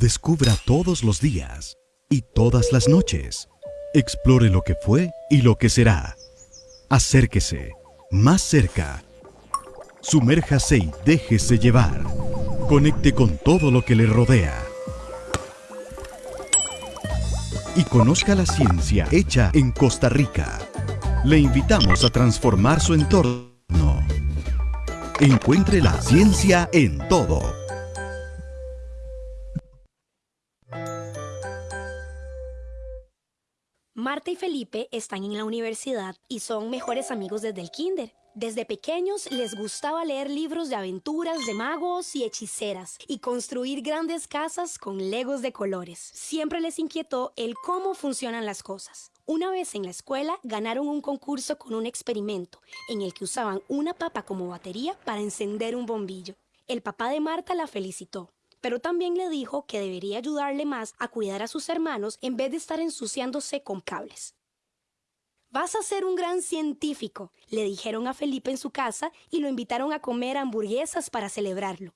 Descubra todos los días y todas las noches. Explore lo que fue y lo que será. Acérquese, más cerca. Sumérjase y déjese llevar. Conecte con todo lo que le rodea. Y conozca la ciencia hecha en Costa Rica. Le invitamos a transformar su entorno. Encuentre la ciencia en todo. Marta y Felipe están en la universidad y son mejores amigos desde el kinder. Desde pequeños les gustaba leer libros de aventuras de magos y hechiceras y construir grandes casas con legos de colores. Siempre les inquietó el cómo funcionan las cosas. Una vez en la escuela ganaron un concurso con un experimento en el que usaban una papa como batería para encender un bombillo. El papá de Marta la felicitó, pero también le dijo que debería ayudarle más a cuidar a sus hermanos en vez de estar ensuciándose con cables. Vas a ser un gran científico, le dijeron a Felipe en su casa y lo invitaron a comer hamburguesas para celebrarlo.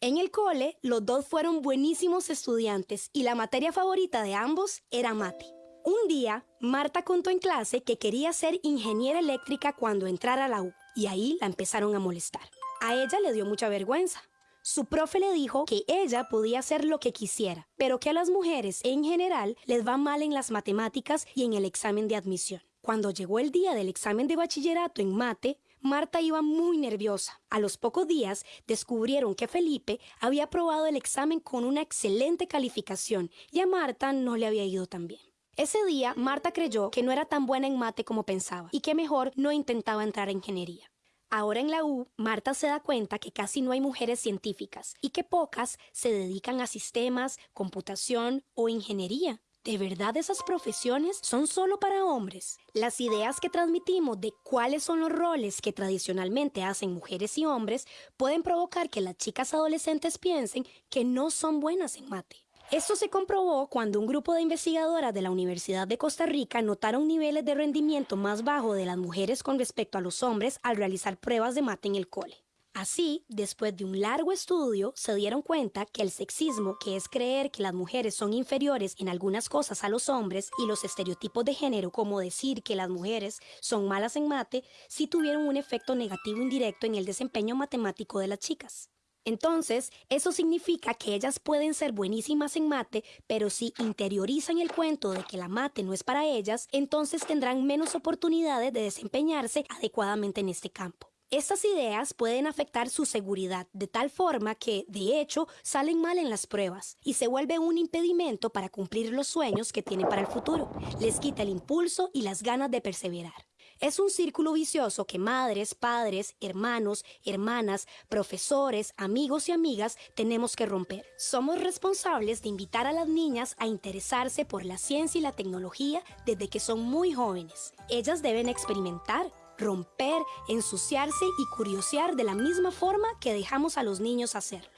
En el cole, los dos fueron buenísimos estudiantes y la materia favorita de ambos era mate. Un día, Marta contó en clase que quería ser ingeniera eléctrica cuando entrara a la U y ahí la empezaron a molestar. A ella le dio mucha vergüenza, su profe le dijo que ella podía hacer lo que quisiera, pero que a las mujeres en general les va mal en las matemáticas y en el examen de admisión. Cuando llegó el día del examen de bachillerato en mate, Marta iba muy nerviosa. A los pocos días descubrieron que Felipe había aprobado el examen con una excelente calificación y a Marta no le había ido tan bien. Ese día, Marta creyó que no era tan buena en mate como pensaba y que mejor no intentaba entrar a ingeniería. Ahora en la U, Marta se da cuenta que casi no hay mujeres científicas y que pocas se dedican a sistemas, computación o ingeniería. ¿De verdad esas profesiones son solo para hombres? Las ideas que transmitimos de cuáles son los roles que tradicionalmente hacen mujeres y hombres pueden provocar que las chicas adolescentes piensen que no son buenas en mate. Esto se comprobó cuando un grupo de investigadoras de la Universidad de Costa Rica notaron niveles de rendimiento más bajo de las mujeres con respecto a los hombres al realizar pruebas de mate en el cole. Así, después de un largo estudio, se dieron cuenta que el sexismo, que es creer que las mujeres son inferiores en algunas cosas a los hombres, y los estereotipos de género, como decir que las mujeres son malas en mate, sí tuvieron un efecto negativo indirecto en el desempeño matemático de las chicas. Entonces, eso significa que ellas pueden ser buenísimas en mate, pero si interiorizan el cuento de que la mate no es para ellas, entonces tendrán menos oportunidades de desempeñarse adecuadamente en este campo. Estas ideas pueden afectar su seguridad de tal forma que, de hecho, salen mal en las pruebas y se vuelve un impedimento para cumplir los sueños que tienen para el futuro. Les quita el impulso y las ganas de perseverar. Es un círculo vicioso que madres, padres, hermanos, hermanas, profesores, amigos y amigas tenemos que romper. Somos responsables de invitar a las niñas a interesarse por la ciencia y la tecnología desde que son muy jóvenes. Ellas deben experimentar, romper, ensuciarse y curiosear de la misma forma que dejamos a los niños hacerlo.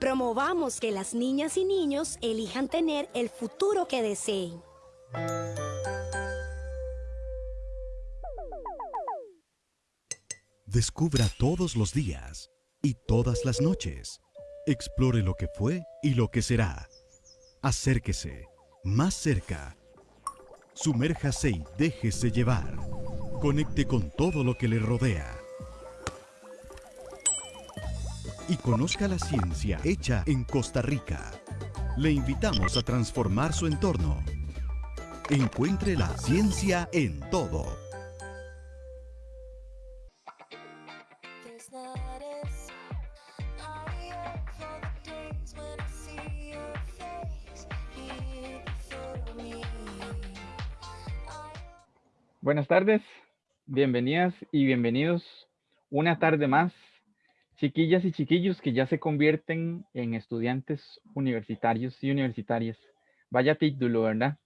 Promovamos que las niñas y niños elijan tener el futuro que deseen. Descubra todos los días y todas las noches. Explore lo que fue y lo que será. Acérquese, más cerca. Sumérjase y déjese llevar. Conecte con todo lo que le rodea. Y conozca la ciencia hecha en Costa Rica. Le invitamos a transformar su entorno. Encuentre la ciencia en todo. Buenas tardes, bienvenidas y bienvenidos una tarde más, chiquillas y chiquillos que ya se convierten en estudiantes universitarios y universitarias. Vaya título, ¿verdad?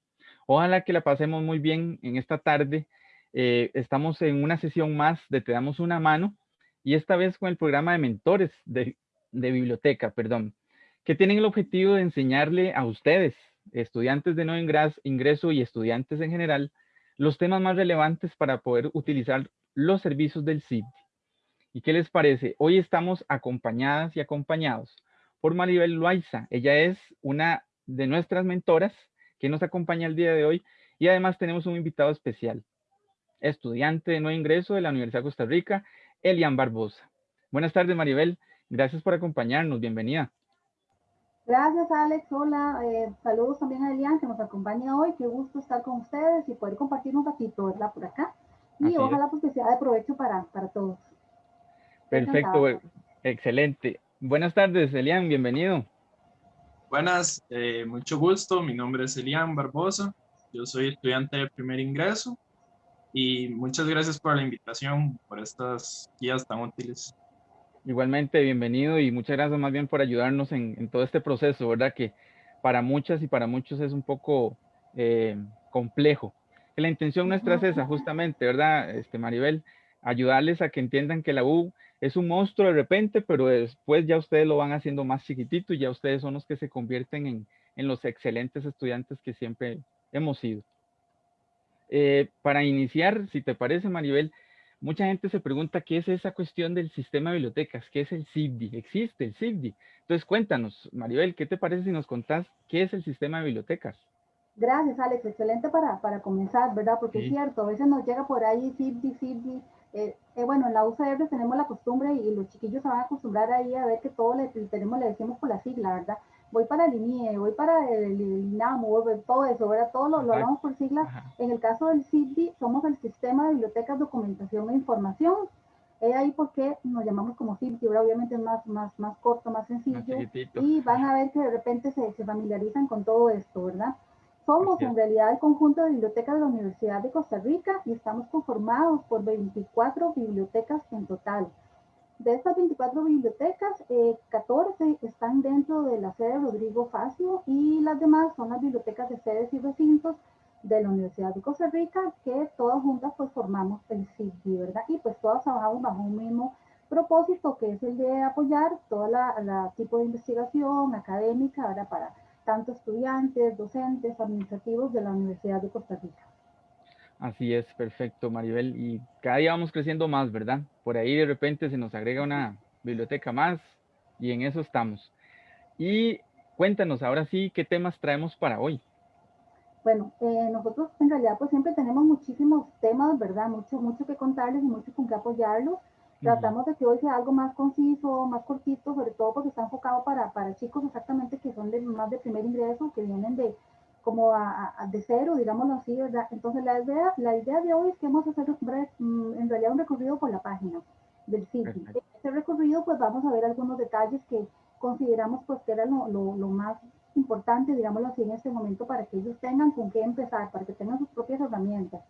Ojalá que la pasemos muy bien en esta tarde. Eh, estamos en una sesión más de Te damos una mano y esta vez con el programa de mentores de, de biblioteca, perdón, que tienen el objetivo de enseñarle a ustedes, estudiantes de no ingreso y estudiantes en general, los temas más relevantes para poder utilizar los servicios del CID. ¿Y qué les parece? Hoy estamos acompañadas y acompañados por Maribel Loaiza. Ella es una de nuestras mentoras que nos acompaña el día de hoy y además tenemos un invitado especial, estudiante de nuevo ingreso de la Universidad de Costa Rica, Elian Barbosa. Buenas tardes, Maribel. Gracias por acompañarnos. Bienvenida. Gracias, Alex. Hola. Eh, saludos también a Elian, que nos acompaña hoy. Qué gusto estar con ustedes y poder compartir un ratito, ¿verdad? Por acá. Y ojalá pues que sea de provecho para, para todos. Perfecto. Excelente. Buenas tardes, Elian. Bienvenido. Buenas, eh, mucho gusto. Mi nombre es Elian Barbosa. Yo soy estudiante de primer ingreso y muchas gracias por la invitación, por estas guías tan útiles. Igualmente, bienvenido y muchas gracias más bien por ayudarnos en, todo este proceso, ¿verdad? Que para muchas y para muchos es un poco eh, complejo. La intención nuestra es esa, justamente, ¿verdad, este, Maribel? Ayudarles a que entiendan que la U es un monstruo de repente, pero después ya ustedes lo van haciendo más chiquitito y ya ustedes son los que se convierten en, en los excelentes estudiantes que siempre hemos sido. Eh, para iniciar, si te parece, Maribel, mucha gente se pregunta qué es esa cuestión del sistema de bibliotecas, qué es el CIBDI, existe el CIBDI. Entonces cuéntanos, Maribel, ¿qué te parece si nos contás qué es el sistema de bibliotecas? Gracias, Alex, excelente para, para comenzar, ¿verdad? Porque es cierto, a veces nos llega por ahí CIBDI, CIBDI. Eh, eh, bueno, en la UCR tenemos la costumbre y, los chiquillos se van a acostumbrar ahí a ver que todo le, tenemos, le decimos por la sigla, ¿verdad? Voy para el INIE, voy para el, INAMO, todo eso, ¿verdad? Todo lo, lo hablamos por siglas. En el caso del CIDI, somos el Sistema de Bibliotecas, Documentación e Información. Es ahí porque nos llamamos como CIDI, obviamente es más, más, más corto, más sencillo. y van a ver que de repente se, se familiarizan con todo esto, ¿verdad? Somos en realidad el conjunto de bibliotecas de la Universidad de Costa Rica y estamos conformados por 24 bibliotecas en total. De estas 24 bibliotecas, 14 eh, están dentro de la sede Rodrigo Facio y las demás son las bibliotecas de sedes y recintos de la Universidad de Costa Rica, que todas juntas pues formamos el CIDI, ¿verdad? Y pues todas trabajamos bajo un mismo propósito, que es el de apoyar toda la, la tipo de investigación académica. Para tanto estudiantes, docentes, administrativos de la Universidad de Costa Rica. Así es, perfecto, Maribel. Y cada día vamos creciendo más, ¿verdad? Por ahí de repente se nos agrega una biblioteca más y en eso estamos. Y cuéntanos ahora sí qué temas traemos para hoy. Bueno, eh, nosotros en realidad pues siempre tenemos muchísimos temas, ¿verdad? Mucho, mucho que contarles y mucho con que apoyarlos. Tratamos de que hoy sea algo más conciso, más cortito, sobre todo porque está enfocado para, para chicos exactamente que son de, más de primer ingreso, que vienen de, como a, de cero, digámoslo así, ¿verdad? Entonces la idea, la idea de hoy es que vamos a hacer mm, en realidad un recorrido por la página del sitio. En este recorrido pues vamos a ver algunos detalles que consideramos pues que era lo, lo, más importante, digámoslo así, en este momento para que ellos tengan con qué empezar, para que tengan sus propias herramientas.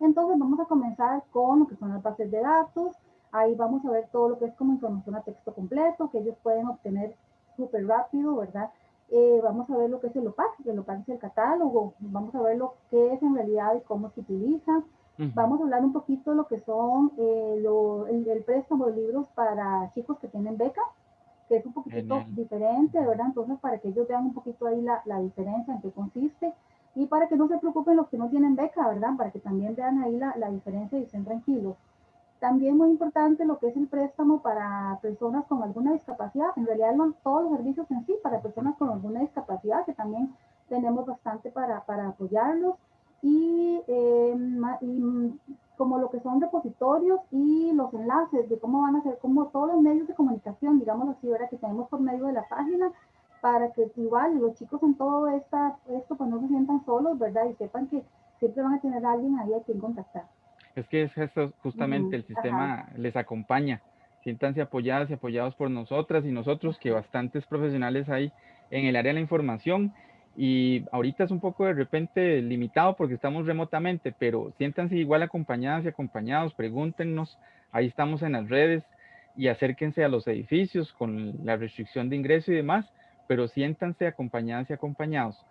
Entonces vamos a comenzar con lo que son las bases de datos, ahí vamos a ver todo lo que es como información a texto completo, que ellos pueden obtener súper rápido, ¿verdad? Eh, vamos a ver lo que es el OPAC, el OPAC es el catálogo, vamos a ver lo que es en realidad y cómo se utiliza. Vamos a hablar un poquito de lo que son eh, el, préstamo de libros para chicos que tienen beca, que es un poquito diferente, ¿verdad? Entonces, para que ellos vean un poquito ahí la, la, diferencia en qué consiste y para que no se preocupen los que no tienen beca, ¿verdad? Para que también vean ahí la, la diferencia y estén tranquilos. También muy importante lo que es el préstamo para personas con alguna discapacidad. En realidad no todos los servicios en sí para personas con alguna discapacidad, que también tenemos bastante para, para apoyarlos. Y, eh, y, como lo que son repositorios y los enlaces de cómo van a ser, como todos los medios de comunicación, digamos así, ¿verdad? que tenemos por medio de la página, para que igual los chicos en todo esta, esto pues no se sientan solos, ¿verdad? Y sepan que siempre van a tener a alguien ahí a quien contactar. Es que es eso justamente, el sistema les acompaña. Siéntanse apoyadas y apoyados por nosotras y nosotros, que bastantes profesionales hay en el área de la información. Y ahorita es un poco de repente limitado porque estamos remotamente, pero siéntanse igual acompañadas y acompañados, pregúntenos, ahí estamos en las redes y acérquense a los edificios con la restricción de ingreso y demás, pero siéntanse acompañadas y acompañados.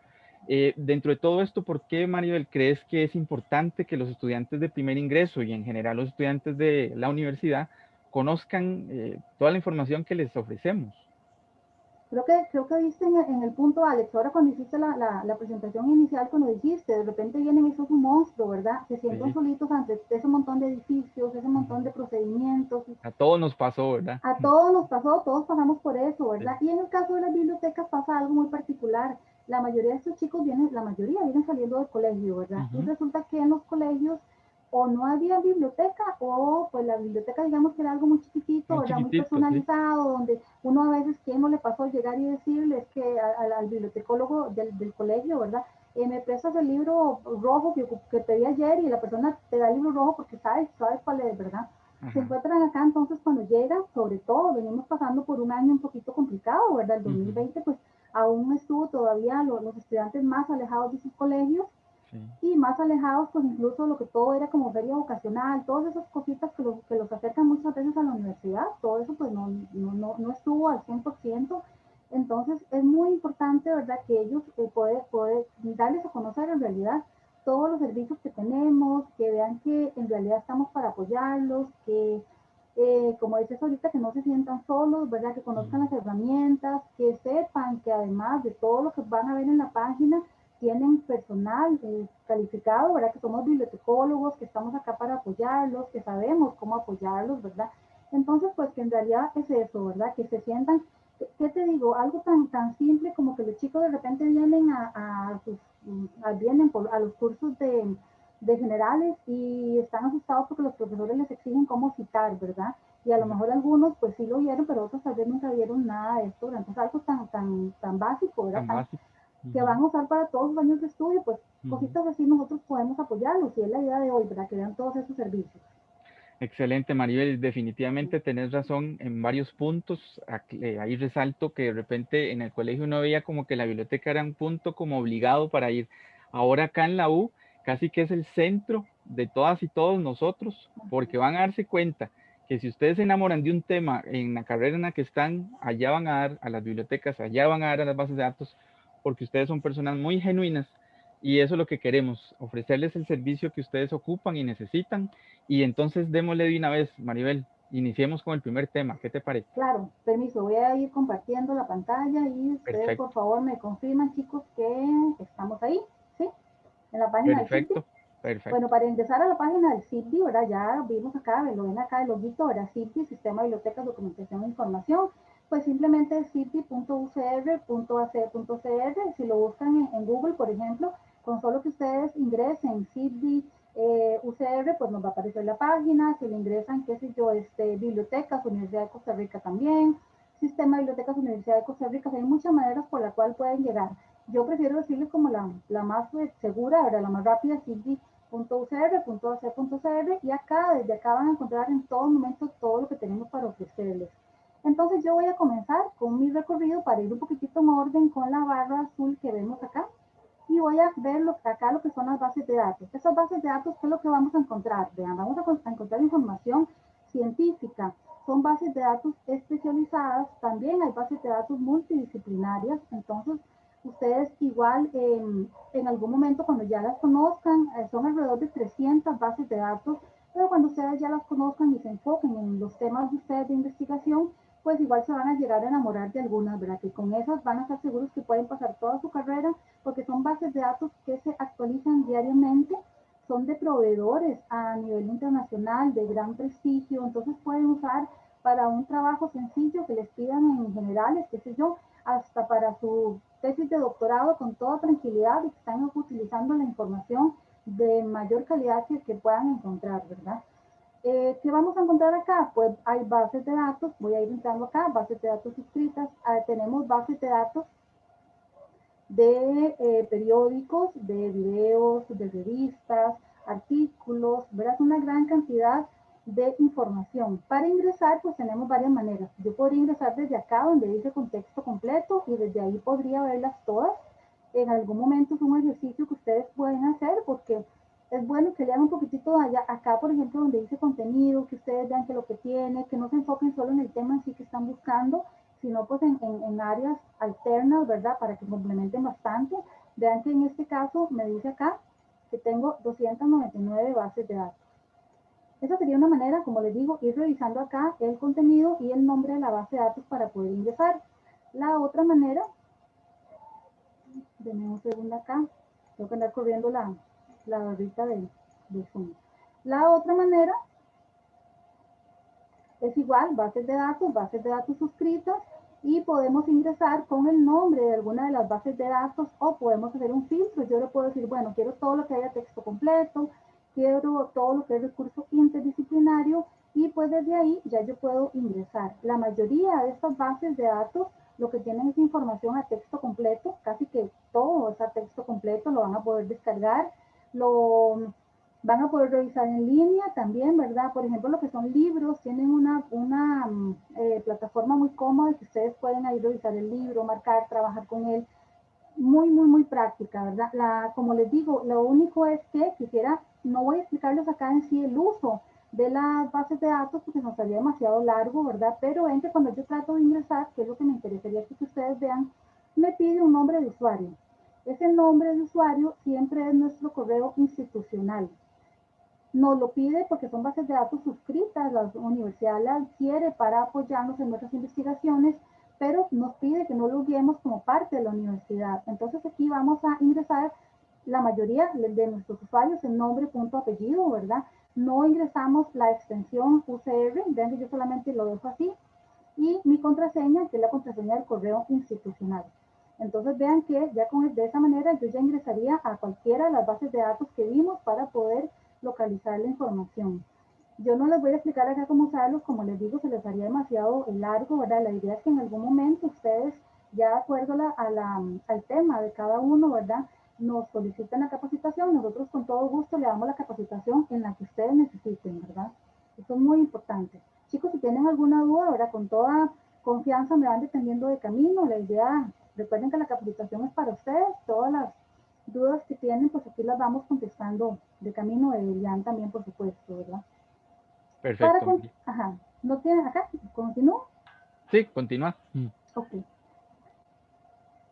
Eh, dentro de todo esto, ¿por qué, Maribel, crees que es importante que los estudiantes de primer ingreso y en general los estudiantes de la universidad conozcan eh, toda la información que les ofrecemos? Creo que, creo que viste en, el punto, Alex, ahora cuando hiciste la, la, presentación inicial, cuando dijiste, de repente vienen esos monstruos, ¿verdad? Se sienten solitos ante ese montón de edificios, ese montón de procedimientos. A todos nos pasó, ¿verdad? A todos nos pasó, todos pasamos por eso, ¿verdad? Y en el caso de las bibliotecas pasa algo muy particular. La mayoría de estos chicos vienen, la mayoría vienen saliendo del colegio, ¿verdad? Y resulta que en los colegios o no había biblioteca o pues la biblioteca digamos que era algo muy chiquitito, muy, muy personalizado, donde uno a veces, ¿qué no le pasó llegar y decirles que al, bibliotecólogo del, del, colegio, verdad? Eh, me prestas el libro rojo que, que, pedí ayer y la persona te da el libro rojo porque sabes, sabes cuál es, ¿verdad? Se encuentran acá entonces cuando llegan, sobre todo, venimos pasando por un año un poquito complicado, ¿verdad? El 2020 pues aún estuvo todavía los, los estudiantes más alejados de sus colegios y más alejados, pues incluso lo que todo era como feria vocacional, todas esas cositas que, que los acercan muchas veces a la universidad, todo eso pues no, no, no, estuvo al 100%. Entonces es muy importante, ¿verdad?, que ellos eh, puedan poder darles a conocer en realidad todos los servicios que tenemos, que vean que en realidad estamos para apoyarlos, que eh, como dices ahorita, que no se sientan solos, ¿verdad? Que conozcan las herramientas, que sepan que además de todo lo que van a ver en la página, tienen personal eh, calificado, ¿verdad? Que somos bibliotecólogos, que estamos acá para apoyarlos, que sabemos cómo apoyarlos, ¿verdad? Entonces, pues que en realidad es eso, ¿verdad? Que se sientan, ¿qué te digo? Algo tan, tan simple como que los chicos de repente vienen a, a, sus, a vienen por, a los cursos de, de generales y están asustados porque los profesores les exigen cómo citar, ¿verdad? Y a lo mejor algunos pues sí lo vieron, pero otros tal vez nunca vieron nada de esto, Entonces algo tan, tan, tan básico, ¿verdad? Tan básico que van a usar para todos los años de estudio, pues cositas así nosotros podemos apoyarlos y es la idea de hoy, para que vean todos esos servicios. Excelente, Maribel. Definitivamente tenés razón en varios puntos. Eh, ahí resalto que de repente en el colegio uno veía como que la biblioteca era un punto como obligado para ir. Ahora acá en la U casi que es el centro de todas y todos nosotros, porque van a darse cuenta que si ustedes se enamoran de un tema en la carrera en la que están, allá van a dar a las bibliotecas, allá van a dar a las bases de datos, porque ustedes son personas muy genuinas y eso es lo que queremos, ofrecerles el servicio que ustedes ocupan y necesitan. Y entonces démosle de una vez, Maribel, iniciemos con el primer tema. ¿Qué te parece? Claro, permiso, voy a ir compartiendo la pantalla y ustedes por favor me confirman, chicos, que estamos ahí. En la página Perfecto. del Perfecto. Bueno, para ingresar a la página del CIPDI, ¿verdad? Ya vimos acá, lo ven acá el loguito, ¿verdad? CIPDI, Sistema de Bibliotecas, Documentación e Información pues simplemente city.ucr.ac.cr, si lo buscan en, Google, por ejemplo, con solo que ustedes ingresen city eh, UCR, pues nos va a aparecer la página, si le ingresan, qué sé yo, este, bibliotecas, Universidad de Costa Rica también, Sistema de Bibliotecas Universidad de Costa Rica, hay muchas maneras por las cuales pueden llegar. Yo prefiero decirles como la, la más eh, segura, la más rápida, city.ucr.ac.cr, y acá, desde acá van a encontrar en todo momento todo lo que tenemos para ofrecerles. Entonces yo voy a comenzar con mi recorrido para ir un poquitito en orden con la barra azul que vemos acá. Y voy a ver lo, acá lo que son las bases de datos. Esas bases de datos, ¿qué es lo que vamos a encontrar? Vean, vamos a, encontrar información científica. Son bases de datos especializadas. También hay bases de datos multidisciplinarias. Entonces, ustedes igual en algún momento cuando ya las conozcan, eh, son alrededor de 300 bases de datos, pero cuando ustedes ya las conozcan y se enfoquen en los temas de ustedes de investigación, pues igual se van a llegar a enamorar de algunas, ¿verdad? Que con esas van a estar seguros que pueden pasar toda su carrera porque son bases de datos que se actualizan diariamente, son de proveedores a nivel internacional de gran prestigio, entonces pueden usar para un trabajo sencillo que les pidan en generales, qué sé yo, hasta para su tesis de doctorado con toda tranquilidad y que están utilizando la información de mayor calidad que, que puedan encontrar, ¿verdad? Eh, ¿Qué vamos a encontrar acá? Pues hay bases de datos, voy a ir entrando acá, bases de datos escritas, ah, tenemos bases de datos de eh, periódicos, de videos, de revistas, artículos, verás una gran cantidad de información. Para ingresar, pues tenemos varias maneras. Yo podría ingresar desde acá, donde dice contexto completo, y desde ahí podría verlas todas. En algún momento es un ejercicio que ustedes pueden hacer, porque es bueno que lean un poquitito allá, acá, por ejemplo, donde dice contenido, que ustedes vean que lo que tiene, que no se enfoquen solo en el tema en sí que están buscando, sino pues en, en, áreas alternas, ¿verdad? Para que complementen bastante. Vean que en este caso me dice acá que tengo 299 bases de datos. Esa sería una manera, como les digo, ir revisando acá el contenido y el nombre de la base de datos para poder ingresar. La otra manera, denme un segundo acá, tengo que andar corriendo la, barrita de, de Zoom. La otra manera es igual, bases de datos, bases de datos suscritas y podemos ingresar con el nombre de alguna de las bases de datos o podemos hacer un filtro. Yo le puedo decir, bueno, quiero todo lo que haya texto completo, todo lo que es recurso interdisciplinario y pues desde ahí ya yo puedo ingresar. La mayoría de estas bases de datos lo que tienen es información a texto completo, casi que todo está a texto completo, lo van a poder descargar, lo van a poder revisar en línea también, ¿verdad? Por ejemplo, lo que son libros, tienen una, una mm, eh, plataforma muy cómoda que ustedes pueden ahí revisar el libro, marcar, trabajar con él. Muy, muy, muy práctica, ¿verdad? La, como les digo, lo único es que quisiera, no voy a explicarles acá en sí el uso de las bases de datos porque nos haría demasiado largo, ¿verdad? Pero ven que cuando yo trato de ingresar, que es lo que me interesaría que ustedes vean, me pide un nombre de usuario. Ese nombre de usuario siempre es nuestro correo institucional nos lo pide porque son bases de datos suscritas, la universidad la adquiere para apoyarnos en nuestras investigaciones, pero nos pide que no lo guiemos como parte de la universidad. Entonces aquí vamos a ingresar la mayoría de nuestros usuarios en nombre, punto, apellido, ¿verdad? No ingresamos la extensión UCR, ven que yo solamente lo dejo así, y mi contraseña, que es la contraseña del correo institucional. Entonces vean que ya con, de esa manera yo ya ingresaría a cualquiera de las bases de datos que vimos para poder localizar la información. Yo no les voy a explicar acá cómo usarlos, como les digo, se les haría demasiado largo, ¿verdad? La idea es que en algún momento ustedes, ya de acuerdo a la, al tema de cada uno, ¿verdad? Nos soliciten la capacitación, nosotros con todo gusto le damos la capacitación en la que ustedes necesiten, ¿verdad? Eso es muy importante. Chicos, si tienen alguna duda, ¿verdad? Con toda confianza me van dependiendo de camino. La idea, recuerden que la capacitación es para ustedes, todas las dudas que tienen, pues aquí las vamos contestando de camino de Elian también, por supuesto, ¿verdad? Perfecto. ajá, ¿no tienen acá? ¿Continúo? Sí, continúa. Ok.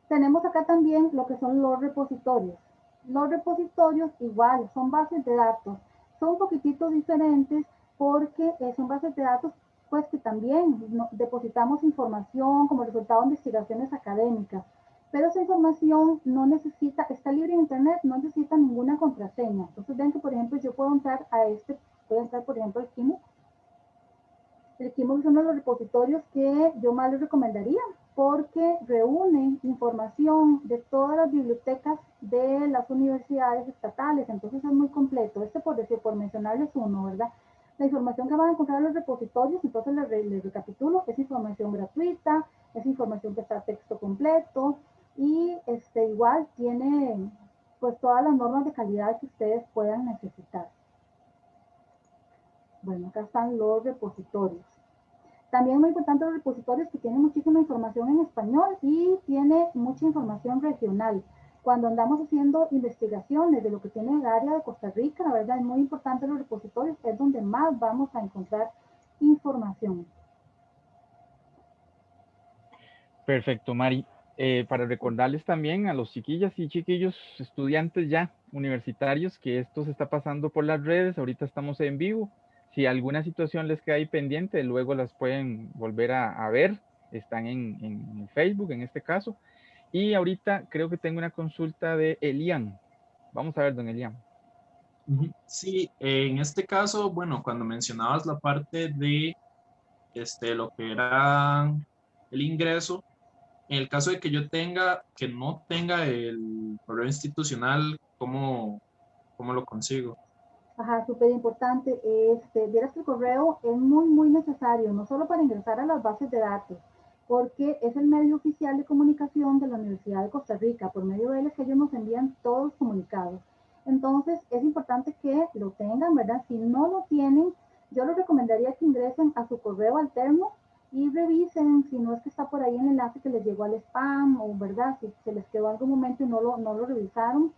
Tenemos acá también lo que son los repositorios. Los repositorios igual, son bases de datos. Son un poquitito diferentes porque eh, son bases de datos pues que también depositamos información como resultado de investigaciones académicas pero esa información no necesita, está libre en internet, no necesita ninguna contraseña. Entonces ven que, por ejemplo, yo puedo entrar a este, puedo entrar, por ejemplo, al Kimo. El Kimo es uno de los repositorios que yo más les recomendaría porque reúne información de todas las bibliotecas de las universidades estatales, entonces es muy completo. Este por decir, por mencionarles uno, ¿verdad? La información que van a encontrar en los repositorios, entonces les, les recapitulo, es información gratuita, es información que está texto completo, y este, igual tiene pues todas las normas de calidad que ustedes puedan necesitar. Bueno, acá están los repositorios. También muy importante los repositorios que tienen muchísima información en español y tiene mucha información regional. Cuando andamos haciendo investigaciones de lo que tiene el área de Costa Rica, la verdad es muy importante los repositorios, es donde más vamos a encontrar información. Perfecto, Mari. Eh, para recordarles también a los chiquillas y chiquillos, estudiantes ya universitarios, que esto se está pasando por las redes, ahorita estamos en vivo. Si alguna situación les queda ahí pendiente, luego las pueden volver a, ver, están en, Facebook en este caso. Y ahorita creo que tengo una consulta de Elian. Vamos a ver, don Elian. Sí, en este caso, bueno, cuando mencionabas la parte de este, lo que era el ingreso, en el caso de que yo tenga, que no tenga el correo institucional, ¿cómo, cómo lo consigo? Ajá, súper importante. Este, vieras que el correo es muy, muy necesario, no solo para ingresar a las bases de datos, porque es el medio oficial de comunicación de la Universidad de Costa Rica. Por medio de él es que ellos nos envían todos los comunicados. Entonces, es importante que lo tengan, ¿verdad? Si no lo tienen, yo les recomendaría que ingresen a su correo alterno y revisen si no es que está por ahí el enlace que les llegó al spam o verdad, si se les quedó algún momento y no lo, no lo revisaron.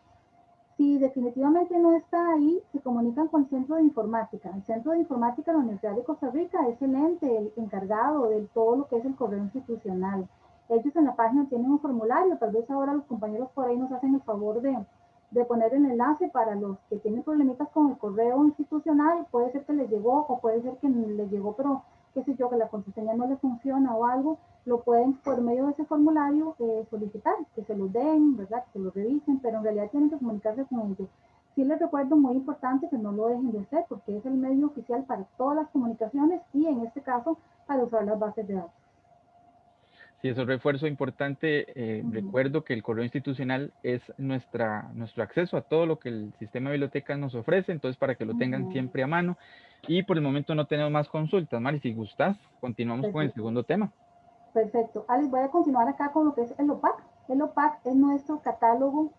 Si definitivamente no está ahí, se comunican con el Centro de Informática. El Centro de Informática de la Universidad de Costa Rica es el ente encargado de todo lo que es el correo institucional. Ellos en la página tienen un formulario, tal vez ahora los compañeros por ahí nos hacen el favor de, de poner el enlace para los que tienen problemitas con el correo institucional. Puede ser que les llegó o puede ser que les llegó, pero qué sé yo, que la contraseña no le funciona o algo, lo pueden por medio de ese formulario eh, solicitar, que se lo den, ¿verdad? Que se lo revisen, pero en realidad tienen que comunicarse con ellos. Sí les recuerdo muy importante que no lo dejen de hacer porque es el medio oficial para todas las comunicaciones y en este caso para usar las bases de datos. Sí, es refuerzo importante. Eh, recuerdo que el correo institucional es nuestra, nuestro acceso a todo lo que el sistema de bibliotecas nos ofrece, entonces para que lo tengan siempre a mano. Y por el momento no tenemos más consultas. Mari, si gustas, continuamos con el segundo tema. Perfecto. Alex, voy a continuar acá con lo que es el OPAC. El OPAC es nuestro catálogo,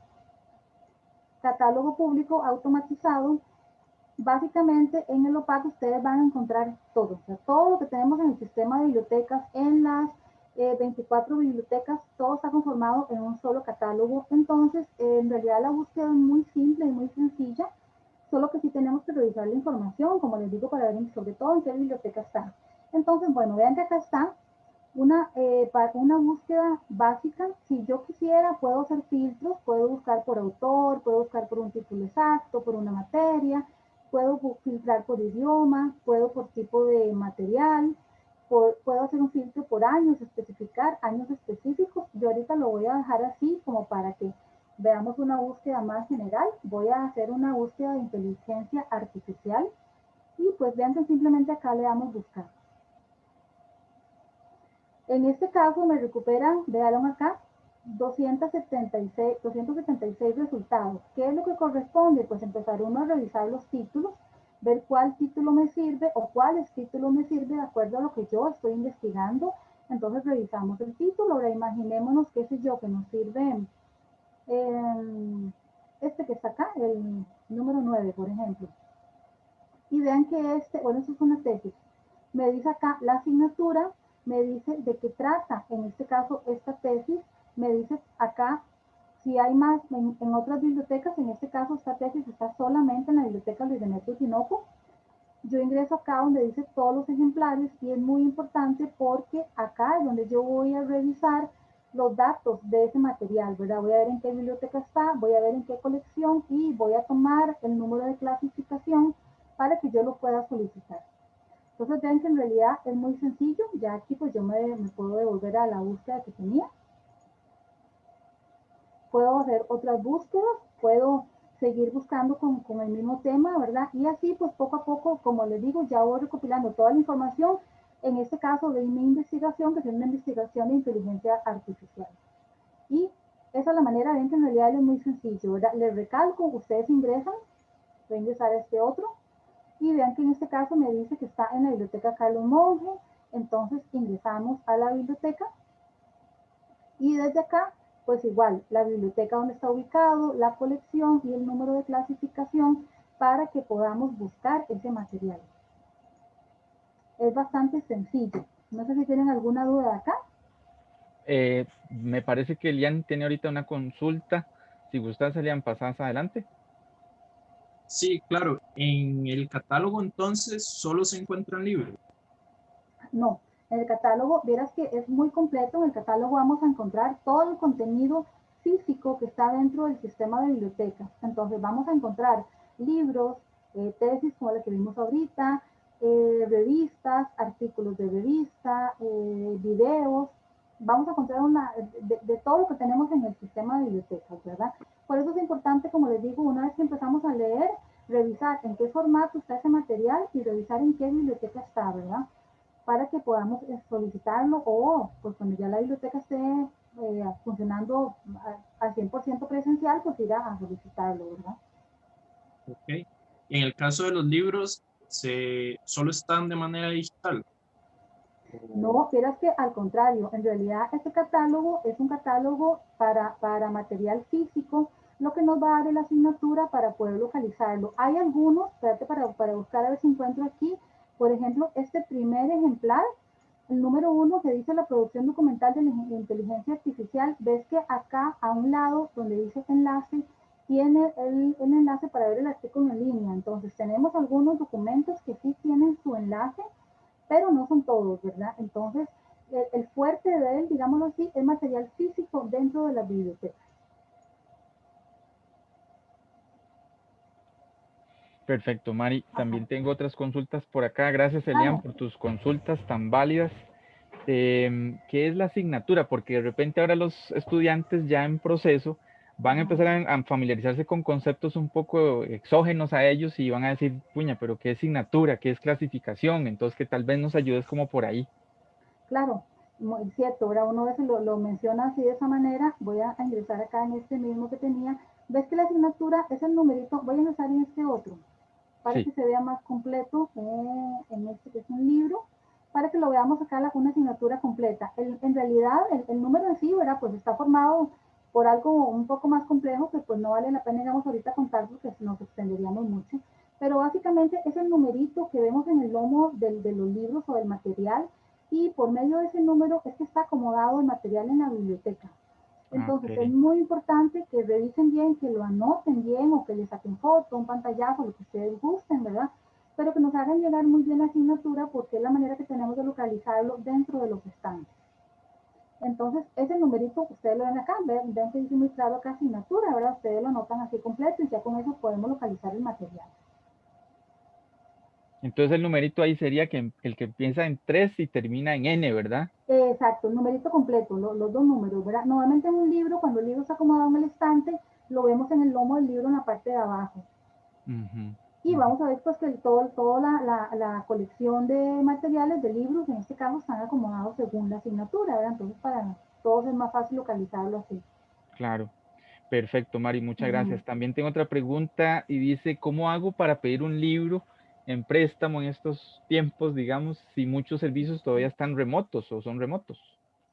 catálogo público automatizado. Básicamente en el OPAC ustedes van a encontrar todo, o sea, todo lo que tenemos en el sistema de bibliotecas, en las 24 eh, bibliotecas, todo está conformado en un solo catálogo. Entonces, en realidad la búsqueda es muy simple y muy sencilla, solo que sí tenemos que revisar la información, como les digo, para ver sobre todo en qué biblioteca está. Entonces, bueno, vean que acá está una, eh, para una búsqueda básica. Si yo quisiera, puedo hacer filtros, puedo buscar por autor, puedo buscar por un título exacto, por una materia, puedo filtrar por idioma, puedo por tipo de material, puedo hacer un filtro por años, especificar años específicos. Yo ahorita lo voy a dejar así como para que veamos una búsqueda más general. Voy a hacer una búsqueda de inteligencia artificial y pues vean que simplemente acá le damos buscar. En este caso me recuperan, vean acá, 276, 276 resultados. ¿Qué es lo que corresponde? Pues empezar uno a revisar los títulos ver cuál título me sirve o cuáles títulos me sirve de acuerdo a lo que yo estoy investigando. Entonces revisamos el título, ahora imaginémonos, qué sé yo, que nos sirve em, este que está acá, el número 9, por ejemplo. Y vean que este, bueno, eso es una tesis. Me dice acá la asignatura, me dice de qué trata, en este caso, esta tesis, me dice acá si hay más en, otras bibliotecas, en este caso esta tesis está solamente en la biblioteca Luis Demetrio Tinoco. Yo ingreso acá donde dice todos los ejemplares y es muy importante porque acá es donde yo voy a revisar los datos de ese material, ¿verdad? Voy a ver en qué biblioteca está, voy a ver en qué colección y voy a tomar el número de clasificación para que yo lo pueda solicitar. Entonces vean que en realidad es muy sencillo, ya aquí pues yo me, me puedo devolver a la búsqueda que tenía puedo hacer otras búsquedas, puedo seguir buscando con, con, el mismo tema, ¿verdad? Y así, pues poco a poco, como les digo, ya voy recopilando toda la información, en este caso de mi investigación, que es una investigación de inteligencia artificial. Y esa es la manera, de en realidad es muy sencillo, ¿verdad? Les recalco, ustedes ingresan, voy a ingresar a este otro, y vean que en este caso me dice que está en la biblioteca Carlos Monge, entonces ingresamos a la biblioteca, y desde acá pues igual, la biblioteca donde está ubicado, la colección y el número de clasificación para que podamos buscar ese material. Es bastante sencillo. No sé si tienen alguna duda acá. Eh, me parece que Elian tiene ahorita una consulta. Si gustas, Elian, pasas adelante. Sí, claro. En el catálogo entonces solo se encuentran libros. No, en el catálogo, verás que es muy completo. En el catálogo vamos a encontrar todo el contenido físico que está dentro del sistema de bibliotecas. Entonces vamos a encontrar libros, eh, tesis como la que vimos ahorita, eh, revistas, artículos de revista, eh, videos. Vamos a encontrar una, de, de, todo lo que tenemos en el sistema de bibliotecas, ¿verdad? Por eso es importante, como les digo, una vez que empezamos a leer, revisar en qué formato está ese material y revisar en qué biblioteca está, ¿verdad? Para que podamos solicitarlo o pues cuando ya la biblioteca esté eh, funcionando al 100% presencial, pues ir a solicitarlo, ¿verdad? Ok. En el caso de los libros, ¿se, ¿solo están de manera digital? No, es que al contrario, en realidad este catálogo es un catálogo para, para material físico, lo que nos va a dar la asignatura para poder localizarlo. Hay algunos, espérate para, para buscar a ver si encuentro aquí, por ejemplo, este primer ejemplar, el número uno que dice la producción documental de la inteligencia artificial, ves que acá a un lado donde dice enlace, tiene el, enlace para ver el artículo en línea. Entonces tenemos algunos documentos que sí tienen su enlace, pero no son todos, ¿verdad? Entonces el, el fuerte de él, digámoslo así, es material físico dentro de la biblioteca. Perfecto, Mari. También tengo otras consultas por acá. Gracias, Elian, por tus consultas tan válidas. Em, ¿Qué es la asignatura? Porque de repente ahora los estudiantes ya en proceso van a empezar a, familiarizarse con conceptos un poco exógenos a ellos y van a decir, puña, pero ¿qué es asignatura? ¿Qué es clasificación? Entonces, que tal vez nos ayudes como por ahí. Claro, muy cierto, ahora uno veces lo, lo, menciona así de esa manera. Voy a ingresar acá en este mismo que tenía. ¿Ves que la asignatura es el numerito? Voy a ingresar en este otro para que se vea más completo eh, en este que es un libro, para que lo veamos acá la, una asignatura completa. en realidad, el, número en sí, ¿verdad? Pues está formado por algo un poco más complejo que pues no vale la pena, digamos, ahorita contar porque nos extenderíamos mucho. Pero básicamente es el numerito que vemos en el lomo del, de los libros o del material y por medio de ese número es que está acomodado el material en la biblioteca. Entonces es muy importante que revisen bien, que lo anoten bien o que le saquen foto, un pantallazo, lo que ustedes gusten, ¿verdad? Pero que nos hagan llegar muy bien la asignatura porque es la manera que tenemos de localizarlo dentro de los estantes. Entonces, ese numerito, ustedes lo ven acá, ven, ven que dice muy claro acá asignatura, ¿verdad? Ustedes lo anotan así completo y ya con eso podemos localizar el material. Entonces el numerito ahí sería que el que empieza en 3 y termina en N, ¿verdad? Exacto, el numerito completo, los dos números, ¿verdad? Normalmente en un libro, cuando el libro está acomodado en el estante, lo vemos en el lomo del libro en la parte de abajo. Y vamos a ver pues que todo, toda la, la, colección de materiales de libros, en este caso, están acomodados según la asignatura, ¿verdad? Entonces para todos es más fácil localizarlo así. Claro. Perfecto, Mari, muchas gracias. También tengo otra pregunta y dice, ¿cómo hago para pedir un libro en préstamo en estos tiempos, digamos, si muchos servicios todavía están remotos o son remotos?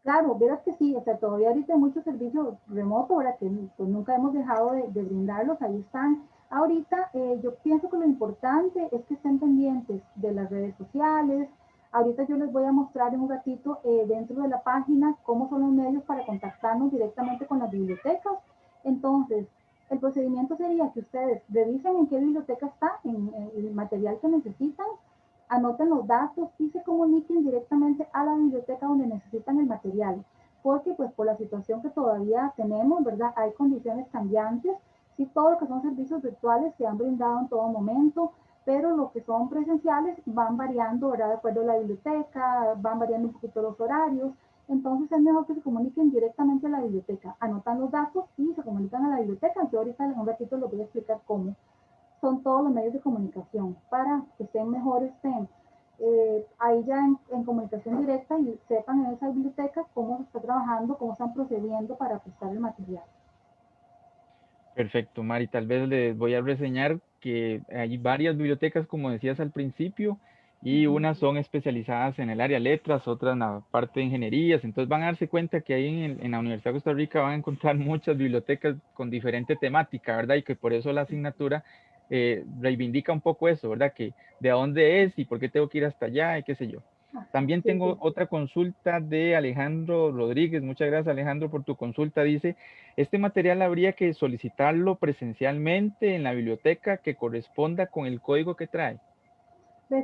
Claro, verás que sí, o sea, todavía ahorita hay muchos servicios remotos, ahora que pues, nunca hemos dejado de, brindarlos, ahí están. Ahorita eh, yo pienso que lo importante es que estén pendientes de las redes sociales. Ahorita yo les voy a mostrar en un ratito eh, dentro de la página cómo son los medios para contactarnos directamente con las bibliotecas. Entonces, el procedimiento sería que ustedes revisen en qué biblioteca está, el material que necesitan, anoten los datos y se comuniquen directamente a la biblioteca donde necesitan el material. Porque pues por la situación que todavía tenemos, ¿verdad? Hay condiciones cambiantes. Sí, todo lo que son servicios virtuales se han brindado en todo momento, pero lo que son presenciales van variando, ¿verdad? De acuerdo a la biblioteca, van variando un poquito los horarios. Entonces es mejor que se comuniquen directamente a la biblioteca, anotan los datos y se comunican a la biblioteca. Yo ahorita en un ratito les voy a explicar cómo son todos los medios de comunicación para que estén mejor, estén eh, ahí ya en, comunicación directa y sepan en esa biblioteca cómo se está trabajando, cómo están procediendo para prestar el material. Perfecto, Mari. Tal vez les voy a reseñar que hay varias bibliotecas, como decías al principio, y unas son especializadas en el área letras, otras en la parte de ingenierías. Entonces van a darse cuenta que ahí en, la Universidad de Costa Rica van a encontrar muchas bibliotecas con diferente temática, ¿verdad? Y que por eso la asignatura eh, reivindica un poco eso, ¿verdad? Que de dónde es y por qué tengo que ir hasta allá y qué sé yo. Ah, También tengo otra consulta de Alejandro Rodríguez. Muchas gracias Alejandro por tu consulta. Dice, este material habría que solicitarlo presencialmente en la biblioteca que corresponda con el código que trae.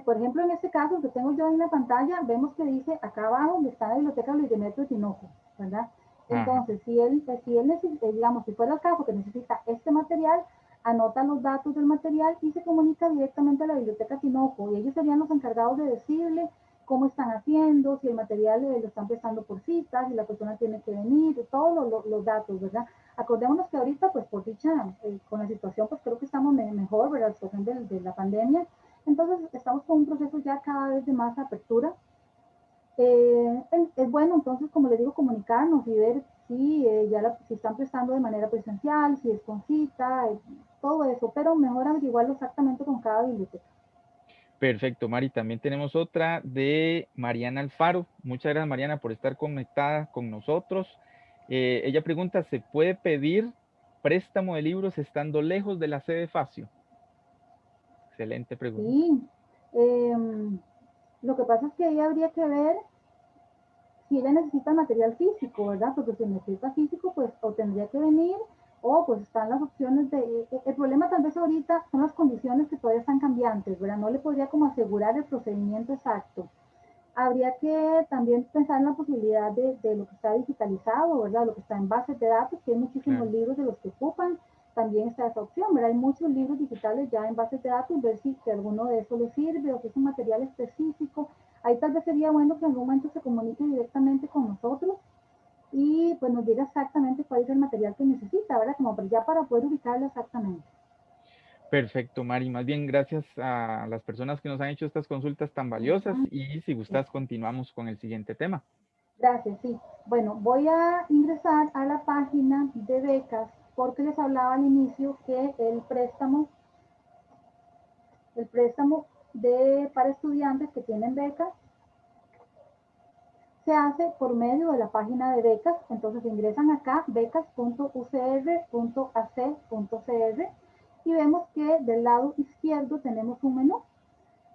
Por ejemplo, en este caso que tengo yo en la pantalla, vemos que dice acá abajo donde está la biblioteca Luis Demetrio Tinoco, ¿verdad? Entonces, si él, eh, si él eh, digamos, si fuera el caso que necesita este material, anota los datos del material y se comunica directamente a la biblioteca Tinoco y ellos serían los encargados de decirle cómo están haciendo, si el material eh, lo están prestando por citas, si la persona tiene que venir, todos los datos, ¿verdad? Acordémonos que ahorita, pues por dicha, con la situación, pues creo que estamos mejor, ¿verdad? Situación de, de la pandemia, entonces, estamos con un proceso ya cada vez de más apertura. Eh, es, bueno, entonces, como les digo, comunicarnos y ver si eh, ya si están prestando de manera presencial, si es con cita, eh, todo eso, pero mejor averiguarlo exactamente con cada biblioteca. Perfecto, Mari. También tenemos otra de Mariana Alfaro. Muchas gracias, Mariana, por estar conectada con nosotros. ella pregunta, ¿se puede pedir préstamo de libros estando lejos de la sede Facio? Excelente pregunta. Sí. Em, lo que pasa es que ahí habría que ver si ella necesita material físico, ¿verdad? Porque si necesita físico, pues o tendría que venir o pues están las opciones de... E, e, el problema tal vez ahorita son las condiciones que todavía están cambiantes, ¿verdad? No le podría como asegurar el procedimiento exacto. Habría que también pensar en la posibilidad de, de lo que está digitalizado, ¿verdad? Lo que está en bases de datos, que hay muchísimos libros de los que ocupan también está esa opción, ¿verdad? Hay muchos libros digitales ya en bases de datos, ver si, si alguno de esos le sirve o si es un material específico. Ahí tal vez sería bueno que en algún momento se comunique directamente con nosotros y pues nos diga exactamente cuál es el material que necesita, ¿verdad? Como ya para poder ubicarlo exactamente. Perfecto, Mari. Más bien, gracias a las personas que nos han hecho estas consultas tan valiosas y si gustas, continuamos con el siguiente tema. Gracias, sí. Bueno, voy a ingresar a la página de becas porque les hablaba al inicio que el préstamo, el préstamo de, para estudiantes que tienen becas se hace por medio de la página de becas. Entonces ingresan acá becas.ucr.ac.cr y vemos que del lado izquierdo tenemos un menú.